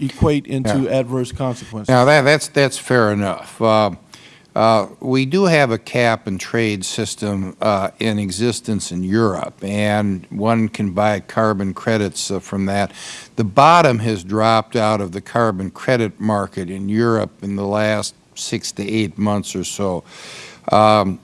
equate into Yeah. adverse consequences. Now, that, that's, that's fair enough. Uh, uh, We do have a cap and trade system uh, in existence in Europe, and one can buy carbon credits uh, from that. The bottom has dropped out of the carbon credit market in Europe in the last six to eight months or so. Um,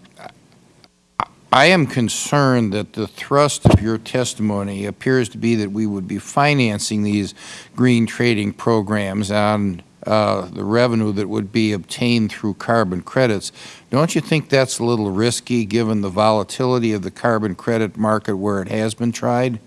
I am concerned that the thrust of your testimony appears to be that we would be financing these green trading programs on uh, the revenue that would be obtained through carbon credits. Don't you think that's a little risky, given the volatility of the carbon credit market where it has been tried?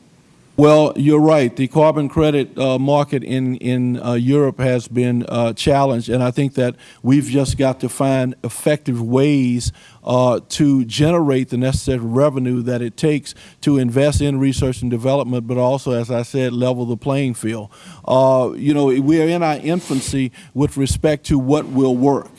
Well, you're right. The carbon credit uh, market in in uh, Europe has been uh, challenged, and I think that we've just got to find effective ways uh, to generate the necessary revenue that it takes to invest in research and development, but also, as I said, level the playing field. Uh, you know, we are in our infancy with respect to what will work.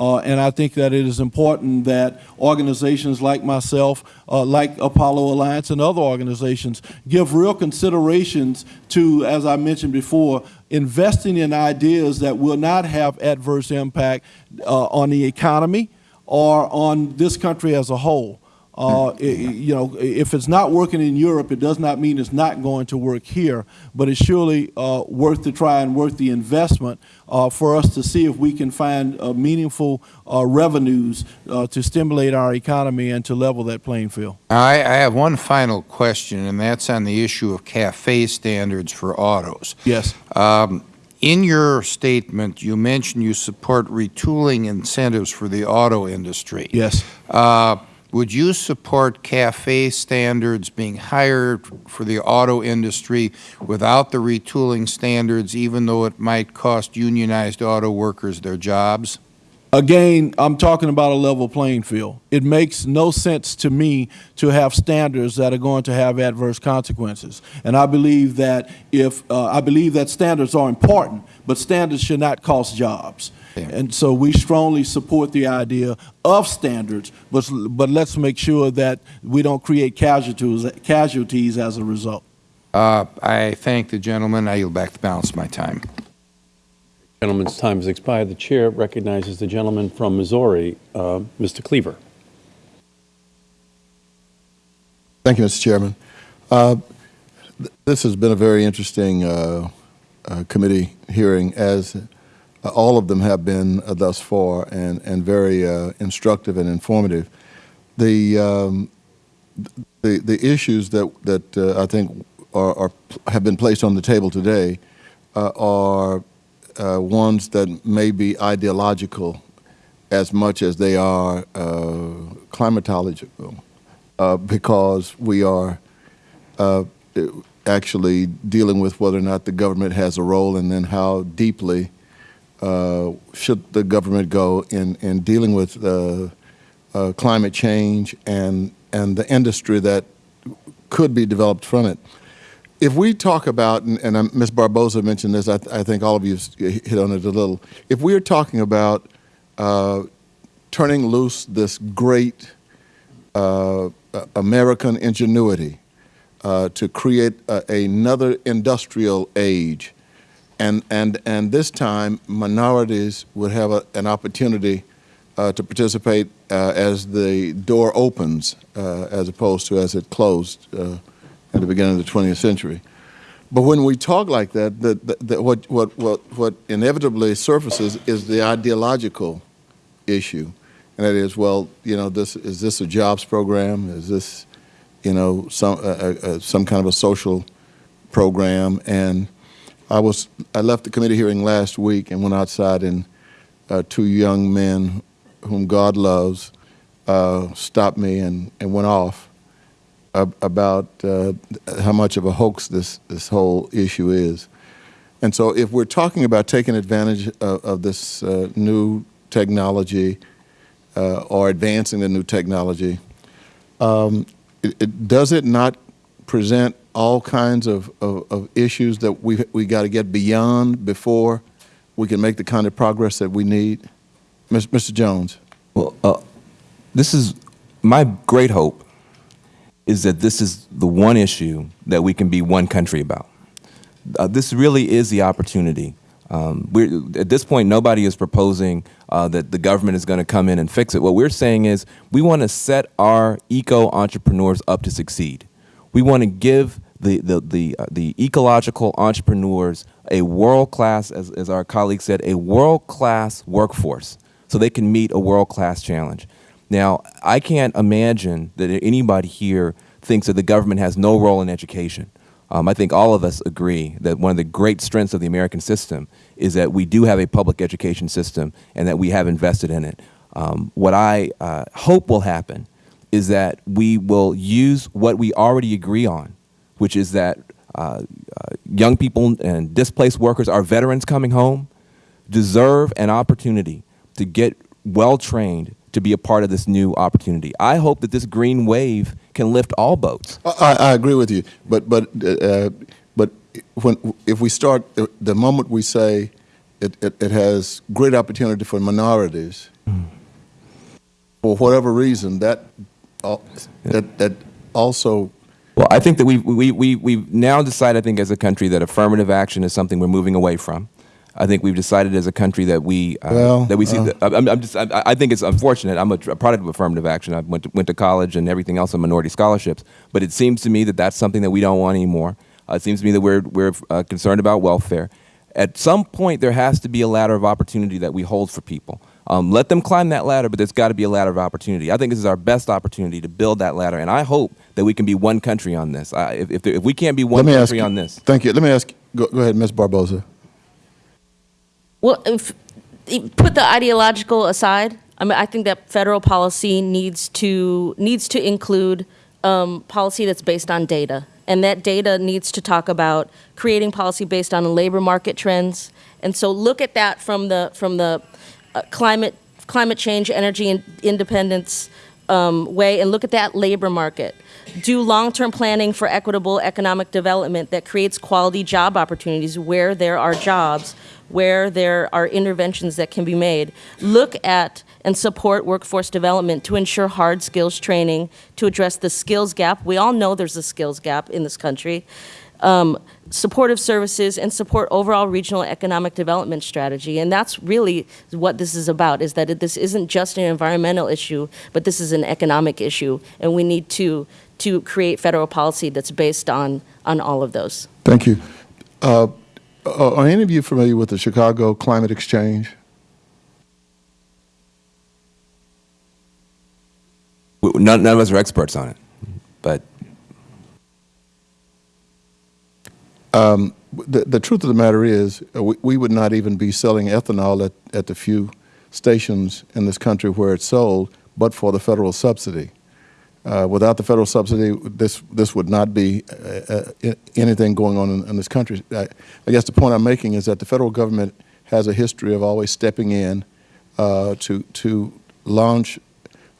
Uh, and I think that it is important that organizations like myself, uh, like Apollo Alliance and other organizations, give real considerations to, as I mentioned before, investing in ideas that will not have adverse impact uh, on the economy or on this country as a whole. Uh, i- i- you know, if it's not working in Europe, it does not mean it's not going to work here, but it's surely uh, worth the try and worth the investment uh, for us to see if we can find uh, meaningful uh, revenues uh, to stimulate our economy and to level that playing field. I, I have one final question, and that's on the issue of CAFE standards for autos. Yes. Um, In your statement, you mentioned you support retooling incentives for the auto industry. Yes. Uh, Would you support CAFE standards being higher for the auto industry without the retooling standards, even though it might cost unionized auto workers their jobs? Again, I'm talking about a level playing field. It makes no sense to me to have standards that are going to have adverse consequences. And I believe that if, uh, I believe that standards are important, but standards should not cost jobs. Yeah. And so we strongly support the idea of standards, but, but let's make sure that we don't create casualties, casualties as a result. Uh, I thank the gentleman. I yield back the balance of my time. Gentleman's time has expired. The chair recognizes the gentleman from Missouri, uh, Mr. Cleaver. Thank you, Mr. Chairman. Uh, th- This has been a very interesting uh, uh, committee hearing, as all of them have been uh, thus far, and, and very uh, instructive and informative. The, um, the, the issues that, that uh, I think are, are, have been placed on the table today uh, are uh, ones that may be ideological as much as they are uh, climatological uh, because we are uh, actually dealing with whether or not the government has a role and then how deeply uh, should the government go in, in dealing with uh, uh, climate change and, and the industry that could be developed from it. If we talk about, and, and um, Ms. Barboza mentioned this, I, th- I think all of you hit on it a little. If we are talking about uh, turning loose this great uh, American ingenuity to create another industrial age, and, and, and this time minorities would have a, an opportunity uh, to participate uh, as the door opens, uh, as opposed to as it closed uh, at the beginning of the 20th century. But when we talk like that, the, what, what, what, what inevitably surfaces is the ideological issue. And that is, well, you know, this, is this a jobs program? Is this, you know, some, uh, uh, some kind of a social program? And I was, I left the committee hearing last week and went outside and uh, two young men whom God loves uh, stopped me and, and went off ab- about uh, how much of a hoax this, this whole issue is. And so if we're talking about taking advantage of, of this uh, new technology uh, or advancing the new technology, um, it, it, does it not present all kinds of, of, of issues that we we got to get beyond before we can make the kind of progress that we need? Mis- Mr. Jones. Well, uh, this is my great hope is that this is the one issue that we can be one country about. Uh, this really is the opportunity. Um, at this point, nobody is proposing uh, that the government is going to come in and fix it. What we're saying is we want to set our eco entrepreneurs up to succeed. We want to give the the the, uh, the ecological entrepreneurs a world class, as, as our colleague said, a world class workforce, so they can meet a world class challenge. Now, I can't imagine that anybody here thinks that the government has no role in education. Um, I think all of us agree that one of the great strengths of the American system is that we do have a public education system and that we have invested in it. Um, what I uh, hope will happen is that we will use what we already agree on, which is that uh, uh, young people and displaced workers, our veterans coming home, deserve an opportunity to get well trained to be a part of this new opportunity. I hope that this green wave can lift all boats. I, I agree with you, but but uh, but when if we start the moment we say it, it, it has great opportunity for minorities, for whatever reason, that, al- that, that also, Well, I think that we we we we've now decided, I think, as a country, that affirmative action is something we're moving away from. I think we've decided as a country that we uh, Well, that we see. uh, the, I'm, I'm just. I, I think it's unfortunate. I'm a, a product of affirmative action. I went to, went to college and everything else on minority scholarships. But it seems to me that that's something that we don't want anymore. Uh, it seems to me that we're we're uh, concerned about welfare. At some point, there has to be a ladder of opportunity that we hold for people. Um, let them climb that ladder, but there's got to be a ladder of opportunity. I think this is our best opportunity to build that ladder, and I hope that we can be one country on this. Uh, if, if, there- if we can't be let one me ask country you. on this, Thank you. Let me ask, go, go ahead, Ms. Barboza. Well, if, if- put the ideological aside. I mean, I think that federal policy needs to needs to include um, policy that's based on data, and that data needs to talk about creating policy based on labor market trends. And so, look at that from the from the uh, climate climate change, energy and independence um, way, and look at that labor market. Do long-term planning for equitable economic development that creates quality job opportunities where there are jobs, where there are interventions that can be made. Look at and support workforce development to ensure hard skills training to address the skills gap. We all know there's a skills gap in this country. Um, supportive services and support overall regional economic development strategy. And that's really what this is about, is that it, this isn't just an environmental issue, but this is an economic issue. And we need to, to create federal policy that's based on, on all of those. Thank you. Uh, are are any of you familiar with the Chicago Climate Exchange? None, none of us are experts on it. But The, the truth of the matter is, uh, we, we would not even be selling ethanol at, at the few stations in this country where it's sold, but for the federal subsidy. Uh, without the federal subsidy, this, this would not be uh, uh, anything going on in, in this country. I, I guess the point I'm making is that the federal government has a history of always stepping in uh, to, to launch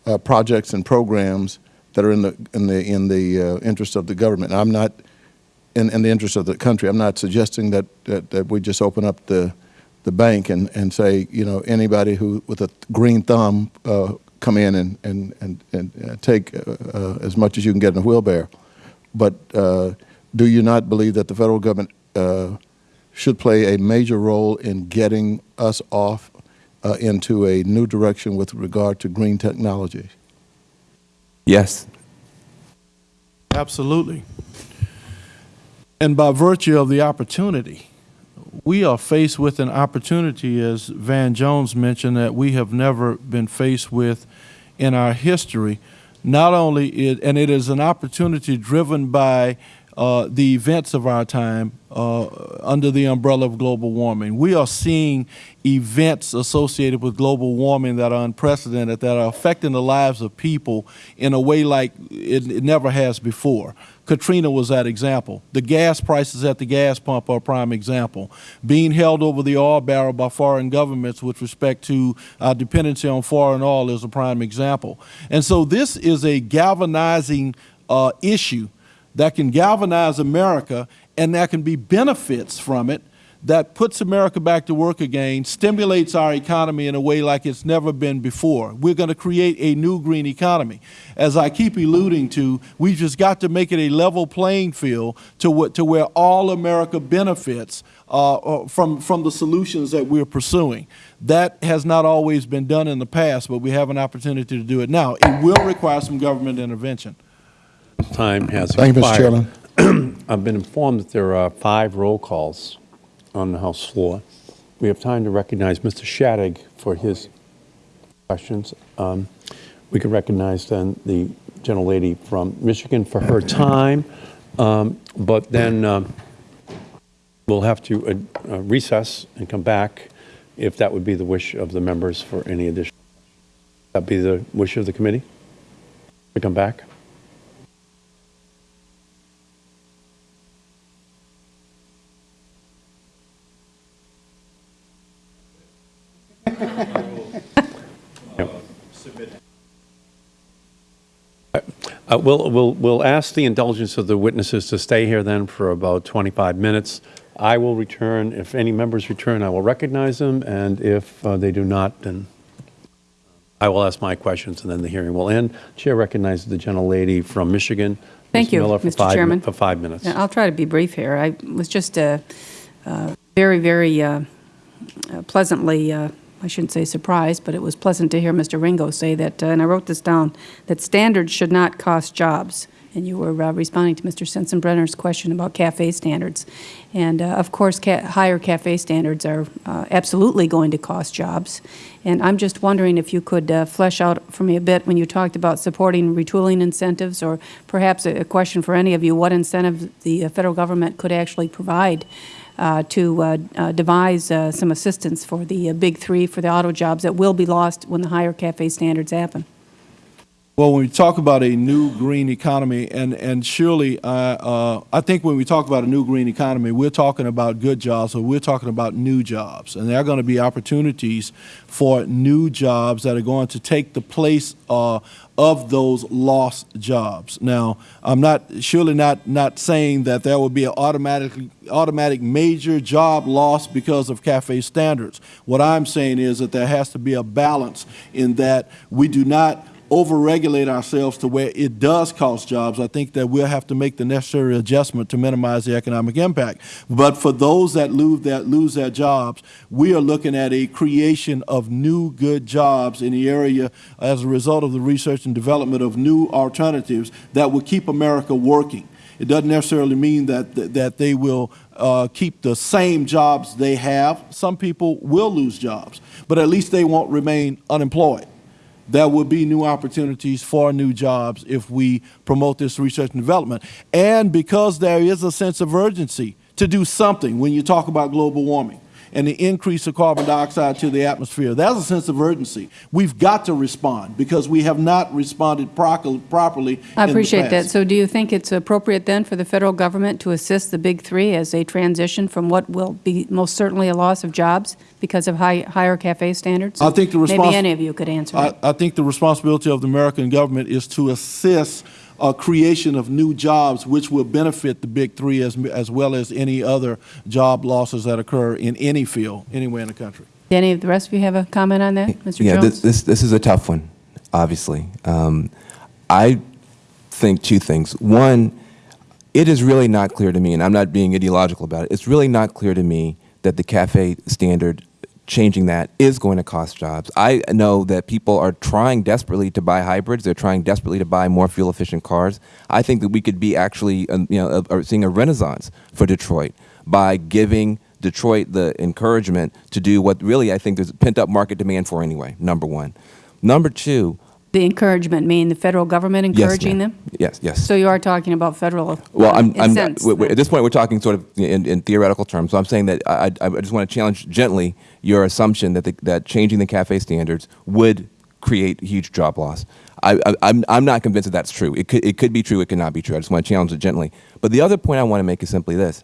uh, projects and programs that are in the, in the, in the interest of the government. And I'm not, in, in the interest of the country. I'm not suggesting that, that, that we just open up the, the bank and, and say, you know, anybody who, with a green thumb, uh, come in and, and, and, and uh, take uh, uh, as much as you can get in a wheelbarrow. But uh, do you not believe that the federal government uh, should play a major role in getting us off uh, into a new direction with regard to green technology? yes, Absolutely. And by virtue of the opportunity, we are faced with an opportunity, as Van Jones mentioned, that we have never been faced with in our history. Not only it, and it is an opportunity driven by uh, the events of our time uh, under the umbrella of global warming. We are seeing events associated with global warming that are unprecedented, that are affecting the lives of people in a way like it, it never has before. Katrina was that example. The gas prices at the gas pump are a prime example. Being held over the oil barrel by foreign governments with respect to our dependency on foreign oil is a prime example. And so this is a galvanizing uh, issue that can galvanize America and there can be benefits from it that puts America back to work again, stimulates our economy in a way like it's never been before. We're going to create a new green economy. As I keep alluding to, we've just got to make it a level playing field to, what, to where all America benefits uh, uh, from, from the solutions that we're pursuing. That has not always been done in the past, but we have an opportunity to do it now. It will require some government intervention. Time has Thank you, Mr. Chairman. I've been informed that there are five roll calls on the House floor. We have time to recognize Mr. Shadegg for his questions. Um, We can recognize then the gentlelady from Michigan for her time, um, but then um, we'll have to uh, uh, recess and come back if that would be the wish of the members for any additional. That be the wish of the committee? To come back? Uh, We'll, we'll, we'll ask the indulgence of the witnesses to stay here then for about 25 minutes. I will return, if any members return, I will recognize them, and if uh, they do not, then I will ask my questions, and then the hearing will end. Chair recognizes the gentlelady from Michigan. Thank Ms. you, Miller, for Mr. five Chairman. For five minutes. Yeah, I'll try to be brief here. I was just uh, uh, very, very uh, uh, pleasantly, uh, I shouldn't say surprised, but it was pleasant to hear Mr. Ringo say that, uh, and I wrote this down, that standards should not cost jobs. And you were uh, responding to Mr. Sensenbrenner's question about CAFE standards. And uh, of course, ca- higher CAFE standards are uh, absolutely going to cost jobs. And I'm just wondering if you could uh, flesh out for me a bit when you talked about supporting retooling incentives, or perhaps a a question for any of you, what incentive the uh, federal government could actually provide to uh, uh, devise uh, some assistance for the uh, big three, for the auto jobs that will be lost when the higher CAFE standards happen. Well, when we talk about a new green economy, and, and surely, uh, uh, I think when we talk about a new green economy, we're talking about good jobs, or we're talking about new jobs. And there are going to be opportunities for new jobs that are going to take the place uh, of those lost jobs. Now, I'm not, surely not, not saying that there will be an automatic, automatic major job loss because of CAFE standards. What I'm saying is that there has to be a balance in that we do not overregulate ourselves to where it does cost jobs, I think that we'll have to make the necessary adjustment to minimize the economic impact. But for those that lose that lose their jobs, we are looking at a creation of new good jobs in the area as a result of the research and development of new alternatives that will keep America working. It doesn't necessarily mean that that they will uh, keep the same jobs they have. Some people will lose jobs, but at least they won't remain unemployed there will be new opportunities for new jobs if we promote this research and development. And because there is a sense of urgency to do something when you talk about global warming and the increase of carbon dioxide to the atmosphere. That's a sense of urgency. We've got to respond because we have not responded properly I appreciate that. So do you think it's appropriate then for the federal government to assist the big three as they transition from what will be most certainly a loss of jobs because of high, higher CAFE standards? I think the Maybe any of you could answer I, that. I think the responsibility of the American government is to assist uh, creation of new jobs, which will benefit the big three as, as well as any other job losses that occur in any field, anywhere in the country. Do any of the rest of you have a comment on that? Mr. Yeah, Jones? this, this, this is a tough one, obviously. Um, I think two things. One, it is really not clear to me, and I'm not being ideological about it, it's really not clear to me that the CAFE standard, changing that, is going to cost jobs. I know that people are trying desperately to buy hybrids. They're trying desperately to buy more fuel-efficient cars. I think that we could be actually, um, you know, uh, seeing a renaissance for Detroit by giving Detroit the encouragement to do what really I think there's pent-up market demand for anyway, number one. Number two, The encouragement, meaning the federal government encouraging them? Yes, yes. So you are talking about federal Well, I'm, I'm incentives we- we- then? at this point, we're talking sort of in, in theoretical terms. So I'm saying that I, I I just want to challenge gently your assumption that the, that changing the CAFE standards would create huge job loss. I, I, I'm, I'm not convinced that that's true. It could, it could be true. It could not be true. I just want to challenge it gently. But the other point I want to make is simply this: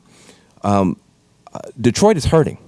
um, uh, Detroit is hurting.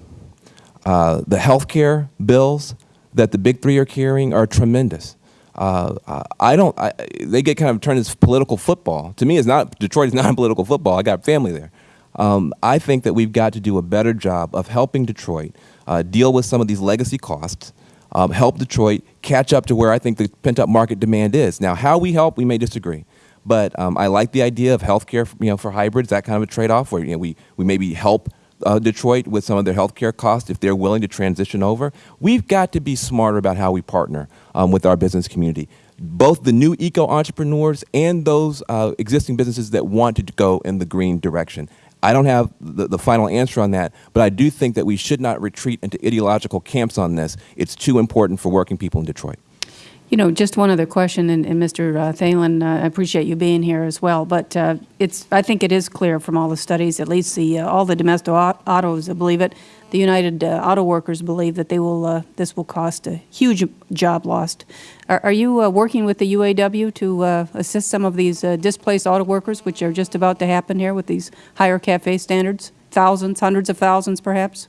Uh, the health care bills that the big three are carrying are tremendous. Uh, I- don't. I, they get kind of turned as political football. To me, it's not. Detroit is not political football. I got family there. Um, I think that we've got to do a better job of helping Detroit uh, deal with some of these legacy costs. Um, help Detroit catch up to where I think the pent-up market demand is. Now, how we help, we may disagree, but um, I like the idea of healthcare. You know, for hybrids, that kind of a trade-off where you know we we maybe help uh, Detroit with some of their healthcare costs if they're willing to transition over. We've got to be smarter about how we partner um, with our business community, both the new eco entrepreneurs and those uh, existing businesses that want to go in the green direction. I don't have the, the final answer on that, but I do think that we should not retreat into ideological camps on this. It's too important for working people in Detroit. You know, just one other question, and, and Mr. uh, Thalen, uh, I appreciate you being here as well, but uh, it's, I think it is clear from all the studies, at least the, uh, all the domestic au- autos believe it, the United uh, Auto Workers believe that they will, this will cost a huge job lost. Are, are you working with the UAW to assist some of these displaced auto workers, which are just about to happen here with these higher CAFE standards? Thousands, hundreds of thousands, perhaps?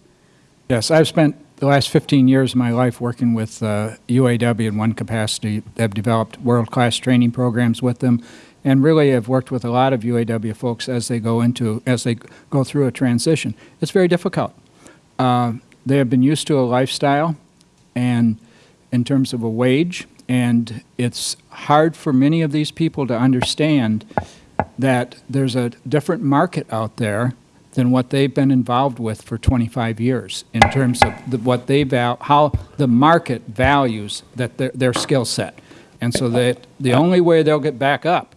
Yes, I've spent the last 15 years of my life working with uh, UAW in one capacity. I've developed world-class training programs with them, and really have worked with a lot of UAW folks as they go into as they go through a transition. It's very difficult. Uh, they have been used to a lifestyle, and in terms of a wage, and it's hard for many of these people to understand that there's a different market out there than what they've been involved with for 25 years in terms of the, what they val, how the market values that their, their skill set. And so that the only way they'll get back up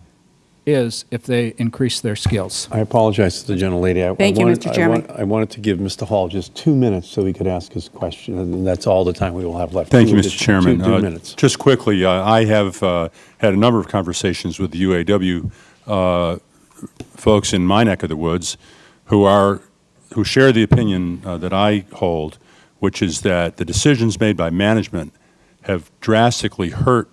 is if they increase their skills. I apologize to the gentlelady. I- I Thank you, wanted- Mr. I Chairman. want- I wanted to give Mr. Hall just two minutes so he could ask his question, and that's all the time we will have left. Thank you, Mr. Chairman. Two two Uh, minutes. Just quickly, uh, I have uh, had a number of conversations with the UAW uh, folks in my neck of the woods who are, who share the opinion uh, that I hold, which is that the decisions made by management have drastically hurt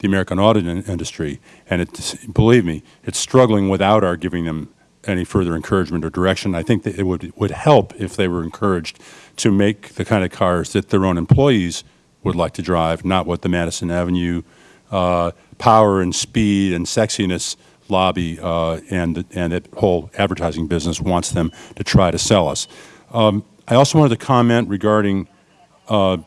the American auto in- industry, and it's, believe me, it's struggling without our giving them any further encouragement or direction. I think that it would, would help if they were encouraged to make the kind of cars that their own employees would like to drive, not what the Madison Avenue uh, power and speed and sexiness lobby uh, and, and that whole advertising business wants them to try to sell us. Um, I also wanted to comment regarding uh,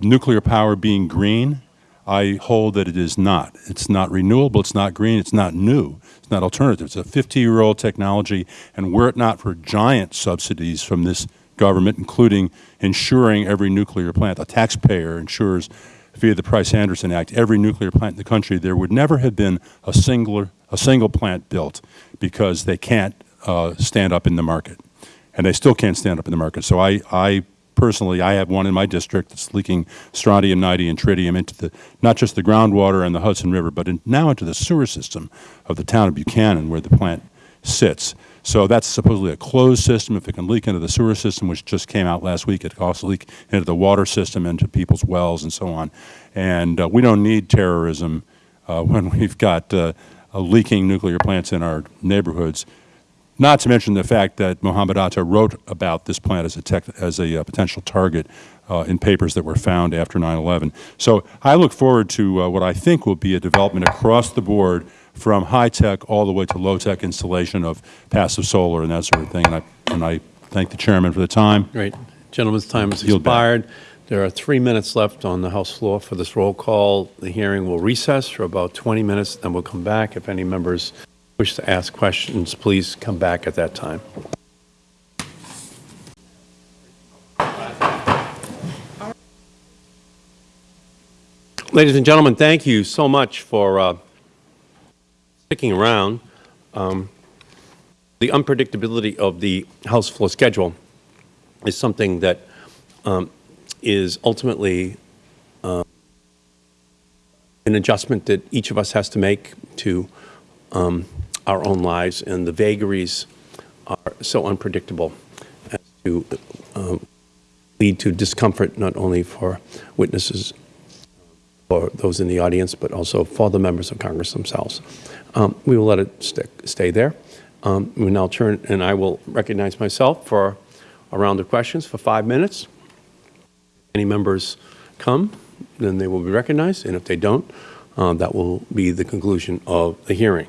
nuclear power being green. I hold that it is not. It's not renewable, it's not green, it's not new, it's not alternative. It's a 50-year-old technology, and were it not for giant subsidies from this government, including insuring every nuclear plant, the taxpayer insures via the Price-Anderson Act, every nuclear plant in the country, there would never have been a singular, a single plant built because they can't uh, stand up in the market. And they still can't stand up in the market. So I, I personally, I have one in my district that's leaking strontium, nitide, and tritium into the, not just the groundwater and the Hudson River, but in, now into the sewer system of the town of Buchanan where the plant sits. So that's supposedly a closed system. If it can leak into the sewer system, which just came out last week, it can also leak into the water system, into people's wells, and so on. And uh, we don't need terrorism uh, when we've got uh, leaking nuclear plants in our neighborhoods. Not to mention the fact that Mohammed Atta wrote about this plant as a, tech, as a uh, potential target uh, in papers that were found after 9/11. So I look forward to uh, what I think will be a development across the board from high-tech all the way to low-tech installation of passive solar and that sort of thing. And I, and I thank the chairman for the time. Great. Gentleman's time has expired. There are three minutes left on the House floor for this roll call. The hearing will recess for about 20 minutes, then we'll come back. If any members wish to ask questions, please come back at that time. Ladies and gentlemen, thank you so much for uh, sticking around. Um, The unpredictability of the House floor schedule is something that um, is ultimately uh, an adjustment that each of us has to make to um, our own lives, and the vagaries are so unpredictable as to um, lead to discomfort not only for witnesses for those in the audience, but also for the members of Congress themselves. Um, We will let it stick, stay there. Um, We now turn, and I will recognize myself for a round of questions for five minutes. Any members come, then they will be recognized, and if they don't, uh, that will be the conclusion of the hearing.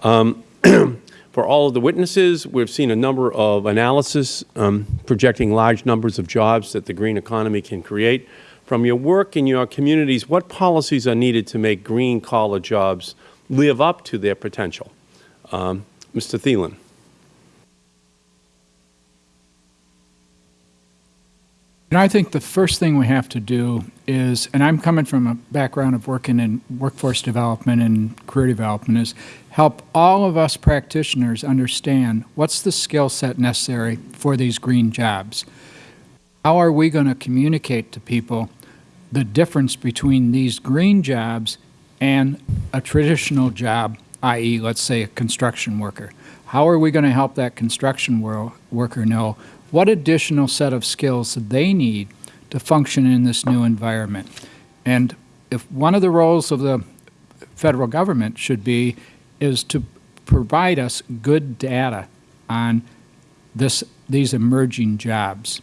Um, For all of the witnesses, we've seen a number of analysis um, projecting large numbers of jobs that the green economy can create. From your work in your communities, what policies are needed to make green-collar jobs live up to their potential? Um, Mr. Thielen. And I think the first thing we have to do is, and I'm coming from a background of working in workforce development and career development, is help all of us practitioners understand what's the skill set necessary for these green jobs. How are we going to communicate to people the difference between these green jobs and a traditional job, i.e., let's say a construction worker? How are we going to help that construction wor- worker know what additional set of skills they need to function in this new environment? And if one of the roles of the federal government should be is to provide us good data on this, these emerging jobs.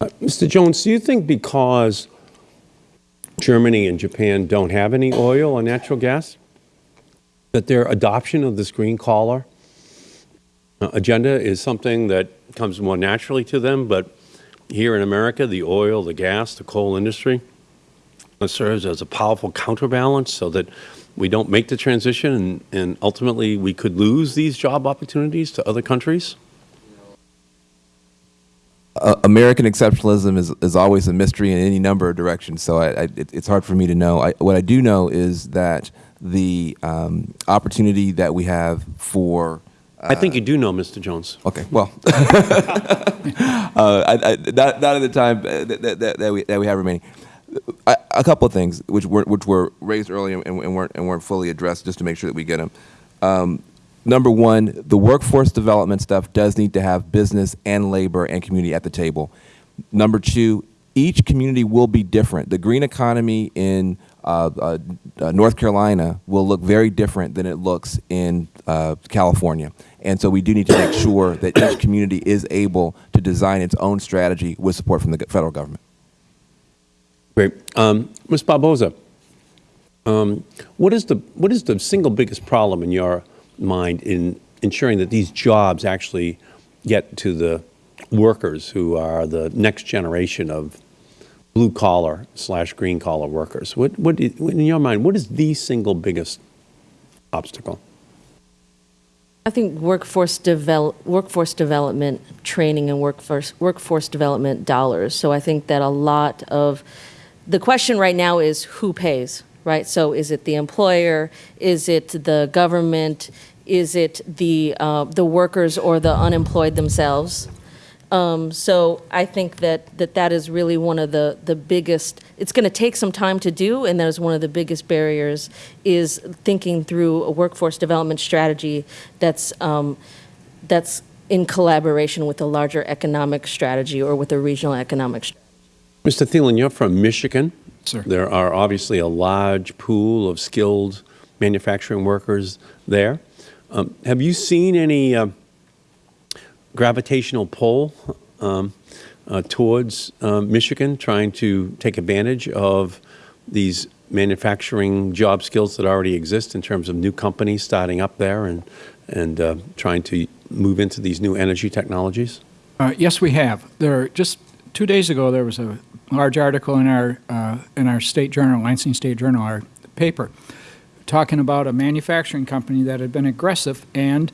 Mr. Jones, do you think because Germany and Japan don't have any oil or natural gas, that their adoption of this green collar uh, agenda is something that comes more naturally to them, but here in America, the oil, the gas, the coal industry serves as a powerful counterbalance so that we don't make the transition and, and ultimately we could lose these job opportunities to other countries? uh, American exceptionalism is, is always a mystery in any number of directions, so I, I, it, it's hard for me to know. I, what I do know is that the um, opportunity that we have for I think you do know, Mr. Jones. Okay, well, uh, I, I, not, not at the time uh, that, that, that, we, that we have remaining. I, a couple of things which were, which were raised earlier and, and, weren't, and weren't fully addressed, just to make sure that we get them. Um, number one, the workforce development stuff does need to have business and labor and community at the table. Number two, each community will be different. The green economy in uh, uh, uh, North Carolina will look very different than it looks in uh, California. And so we do need to make sure that each community is able to design its own strategy with support from the federal government. Great. Um, Ms. Barboza, um, what is the what is the single biggest problem in your mind in ensuring that these jobs actually get to the workers who are the next generation of blue collar slash green collar workers? What, what, in your mind, what is the single biggest obstacle? I think workforce develop, workforce development training and workforce workforce development dollars. So I think that a lot of the question right now is who pays, right? So is it the employer? Is it the government? Is it the uh, the workers or the unemployed themselves? Um, so I think that, that that is really one of the, the biggest, it's going to take some time to do, and that is one of the biggest barriers, is thinking through a workforce development strategy that's, um, that's in collaboration with a larger economic strategy or with a regional economic strategy. Mr. Thielen, you're from Michigan. Sir. There are obviously a large pool of skilled manufacturing workers there. Um, have you seen any uh, gravitational pull um, uh, towards uh, Michigan, trying to take advantage of these manufacturing job skills that already exist in terms of new companies starting up there and, and uh, trying to move into these new energy technologies? Uh, Yes, we have. There, just two days ago, there was a large article in our, uh, in our state journal, Lansing State Journal, our paper, talking about a manufacturing company that had been aggressive, and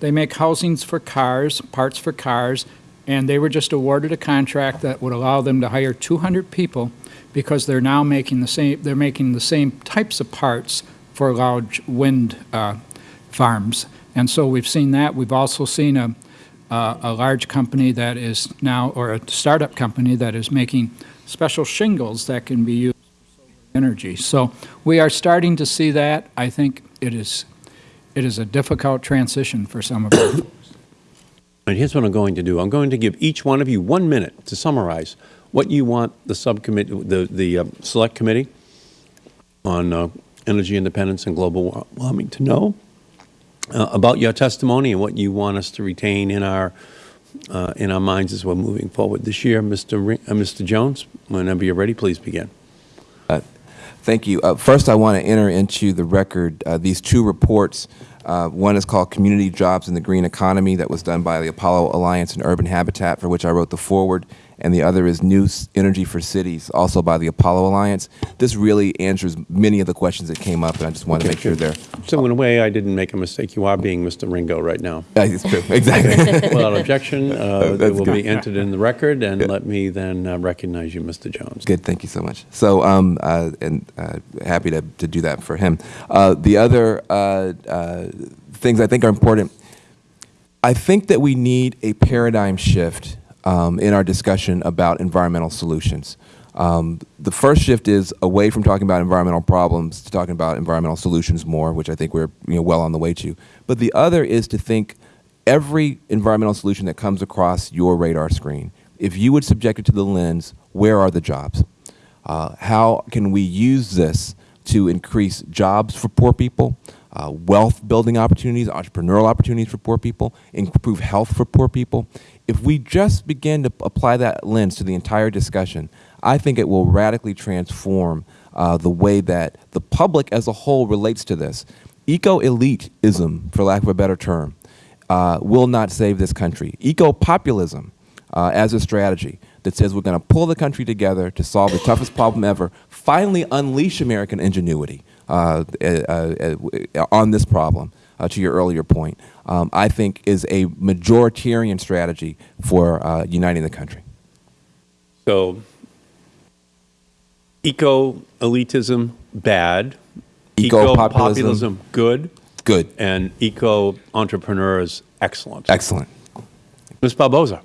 they make housings for cars, parts for cars, and they were just awarded a contract that would allow them to hire 200 people because they're now making the same, they're making the same types of parts for large wind uh, farms. And so we've seen that. We've also seen a, uh, a large company that is now, or a startup company that is making special shingles that can be used for solar energy. So we are starting to see that. I think it is, it is a difficult transition for some of our And here's what I'm going to do. I'm going to give each one of you one minute to summarize what you want the subcommittee, the, the uh, select committee on uh, energy independence and global warming to know uh, about your testimony and what you want us to retain in our, uh, in our minds as we're moving forward this year. Mr. Uh, Mr. Jones, whenever you're ready, please begin. Thank you. Uh, first, I want to enter into the record uh, these two reports. Uh, one is called Community Jobs in the Green Economy, that was done by the Apollo Alliance and Urban Habitat, for which I wrote the foreword and the other is New Energy for Cities, also by the Apollo Alliance. This really answers many of the questions that came up, and I just want to make sure they're. So in a way, I didn't make a mistake. You are being Mr. Ringo right now. It's true, exactly. Without objection, uh, it will good. be entered in the record, and let me then uh, recognize you, Mr. Jones. Good, thank you so much. So, um, uh, and uh, happy to, to do that for him. Uh, the other uh, uh, things I think are important, I think that we need a paradigm shift um, in our discussion about environmental solutions. Um, the first shift is away from talking about environmental problems to talking about environmental solutions more, which I think we're you know, well on the way to. But the other is to think every environmental solution that comes across your radar screen, if you would subject it to the lens, where are the jobs? Uh, how can we use this to increase jobs for poor people, uh, wealth building opportunities, entrepreneurial opportunities for poor people, improve health for poor people? If we just begin to apply that lens to the entire discussion, I think it will radically transform uh, the way that the public as a whole relates to this. Eco-elitism, for lack of a better term, uh, will not save this country. Eco-populism uh, as a strategy that says we're going to pull the country together to solve the toughest problem ever, finally unleash American ingenuity uh, uh, uh, on this problem, uh, to your earlier point, um, I think is a majoritarian strategy for uh, uniting the country. So, eco-elitism, bad. Eco-populism. Eco-populism, good. Good. And eco-entrepreneurs, excellent. Excellent. Ms. Barboza.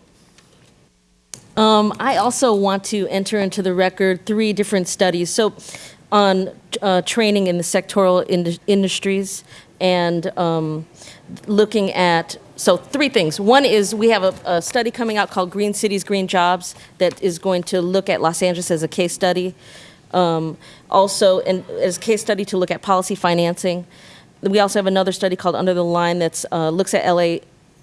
Um, I also want to enter into the record three different studies. So, on uh, training in the sectoral ind- industries and um, looking at so three things. One is we have a, a study coming out called Green Cities, Green Jobs that is going to look at Los Angeles as a case study. Um, also, and as a case study to look at policy financing. We also have another study called Under the Line that uh, looks at LA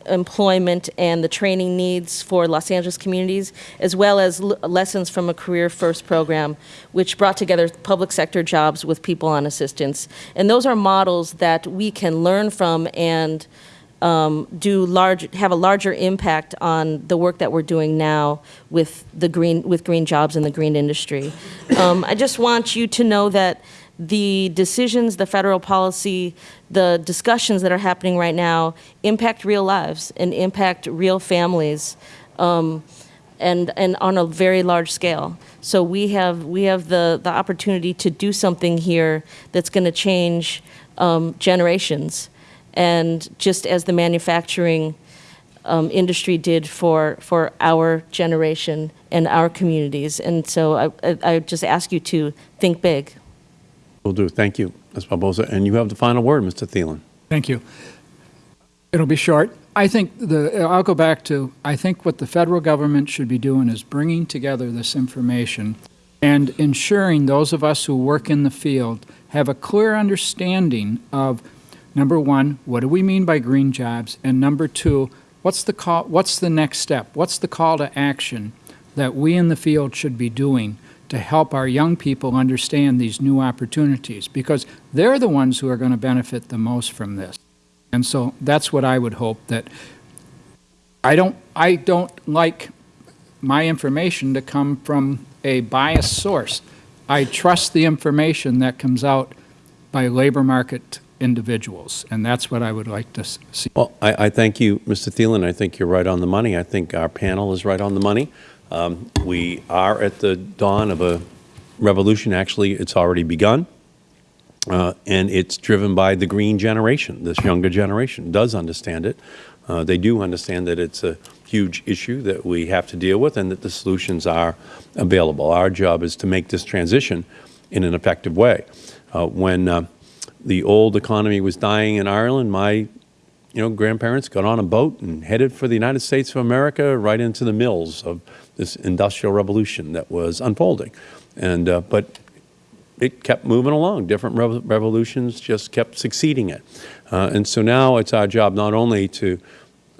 employment and the training needs for Los Angeles communities, as well as lessons from a Career First program, which brought together public sector jobs with people on assistance. And those are models that we can learn from and um, do large, have a larger impact on the work that we're doing now with the green, with green jobs in the green industry. Um, I just want you to know that the decisions, the federal policy, the discussions that are happening right now impact real lives and impact real families, um, and and on a very large scale. So we have we have the the opportunity to do something here that's going to change um, generations, and just as the manufacturing um, industry did for for our generation and our communities. And so I, I, I just ask you to think big. Will do. Thank you, Ms. Barboza. And you have the final word, Mr. Thielen. Thank you. It'll be short. I think the, I'll go back to, I think what the federal government should be doing is bringing together this information and ensuring those of us who work in the field have a clear understanding of, number one, what do we mean by green jobs? And number two, what's the call, what's the next step? What's the call to action that we in the field should be doing to help our young people understand these new opportunities? Because they're the ones who are going to benefit the most from this. And so that's what I would hope that I don't I don't like my information to come from a biased source. I trust the information that comes out by labor market individuals, and that's what I would like to see. Well, I, I thank you, Mr. Thielen. I think you're right on the money. I think our panel is right on the money. Um, we are at the dawn of a revolution. Actually, it's already begun. Uh, and it's driven by the green generation. This younger generation does understand it. Uh, they do understand that it's a huge issue that we have to deal with and that the solutions are available. Our job is to make this transition in an effective way. Uh, when uh, the old economy was dying in Ireland, my you know, grandparents got on a boat and headed for the United States of America right into the mills of this industrial revolution that was unfolding. And, uh, but it kept moving along. Different rev revolutions just kept succeeding it. Uh, and so now it's our job not only to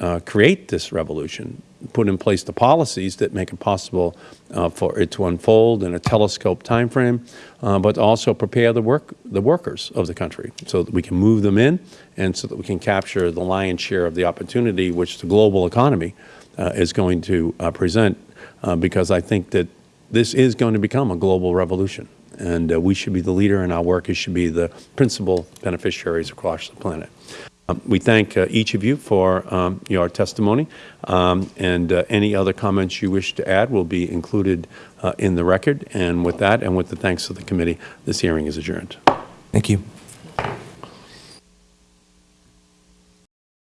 uh, create this revolution, put in place the policies that make it possible uh, for it to unfold in a telescope time frame, uh, but also prepare the work the workers of the country so that we can move them in and so that we can capture the lion's share of the opportunity which the global economy uh, is going to uh, present uh, because I think that this is going to become a global revolution and uh, we should be the leader and our workers should be the principal beneficiaries across the planet. Um, we thank uh, each of you for um, your testimony, um, and uh, any other comments you wish to add will be included uh, in the record. And with that, and with the thanks of the committee, this hearing is adjourned. Thank you.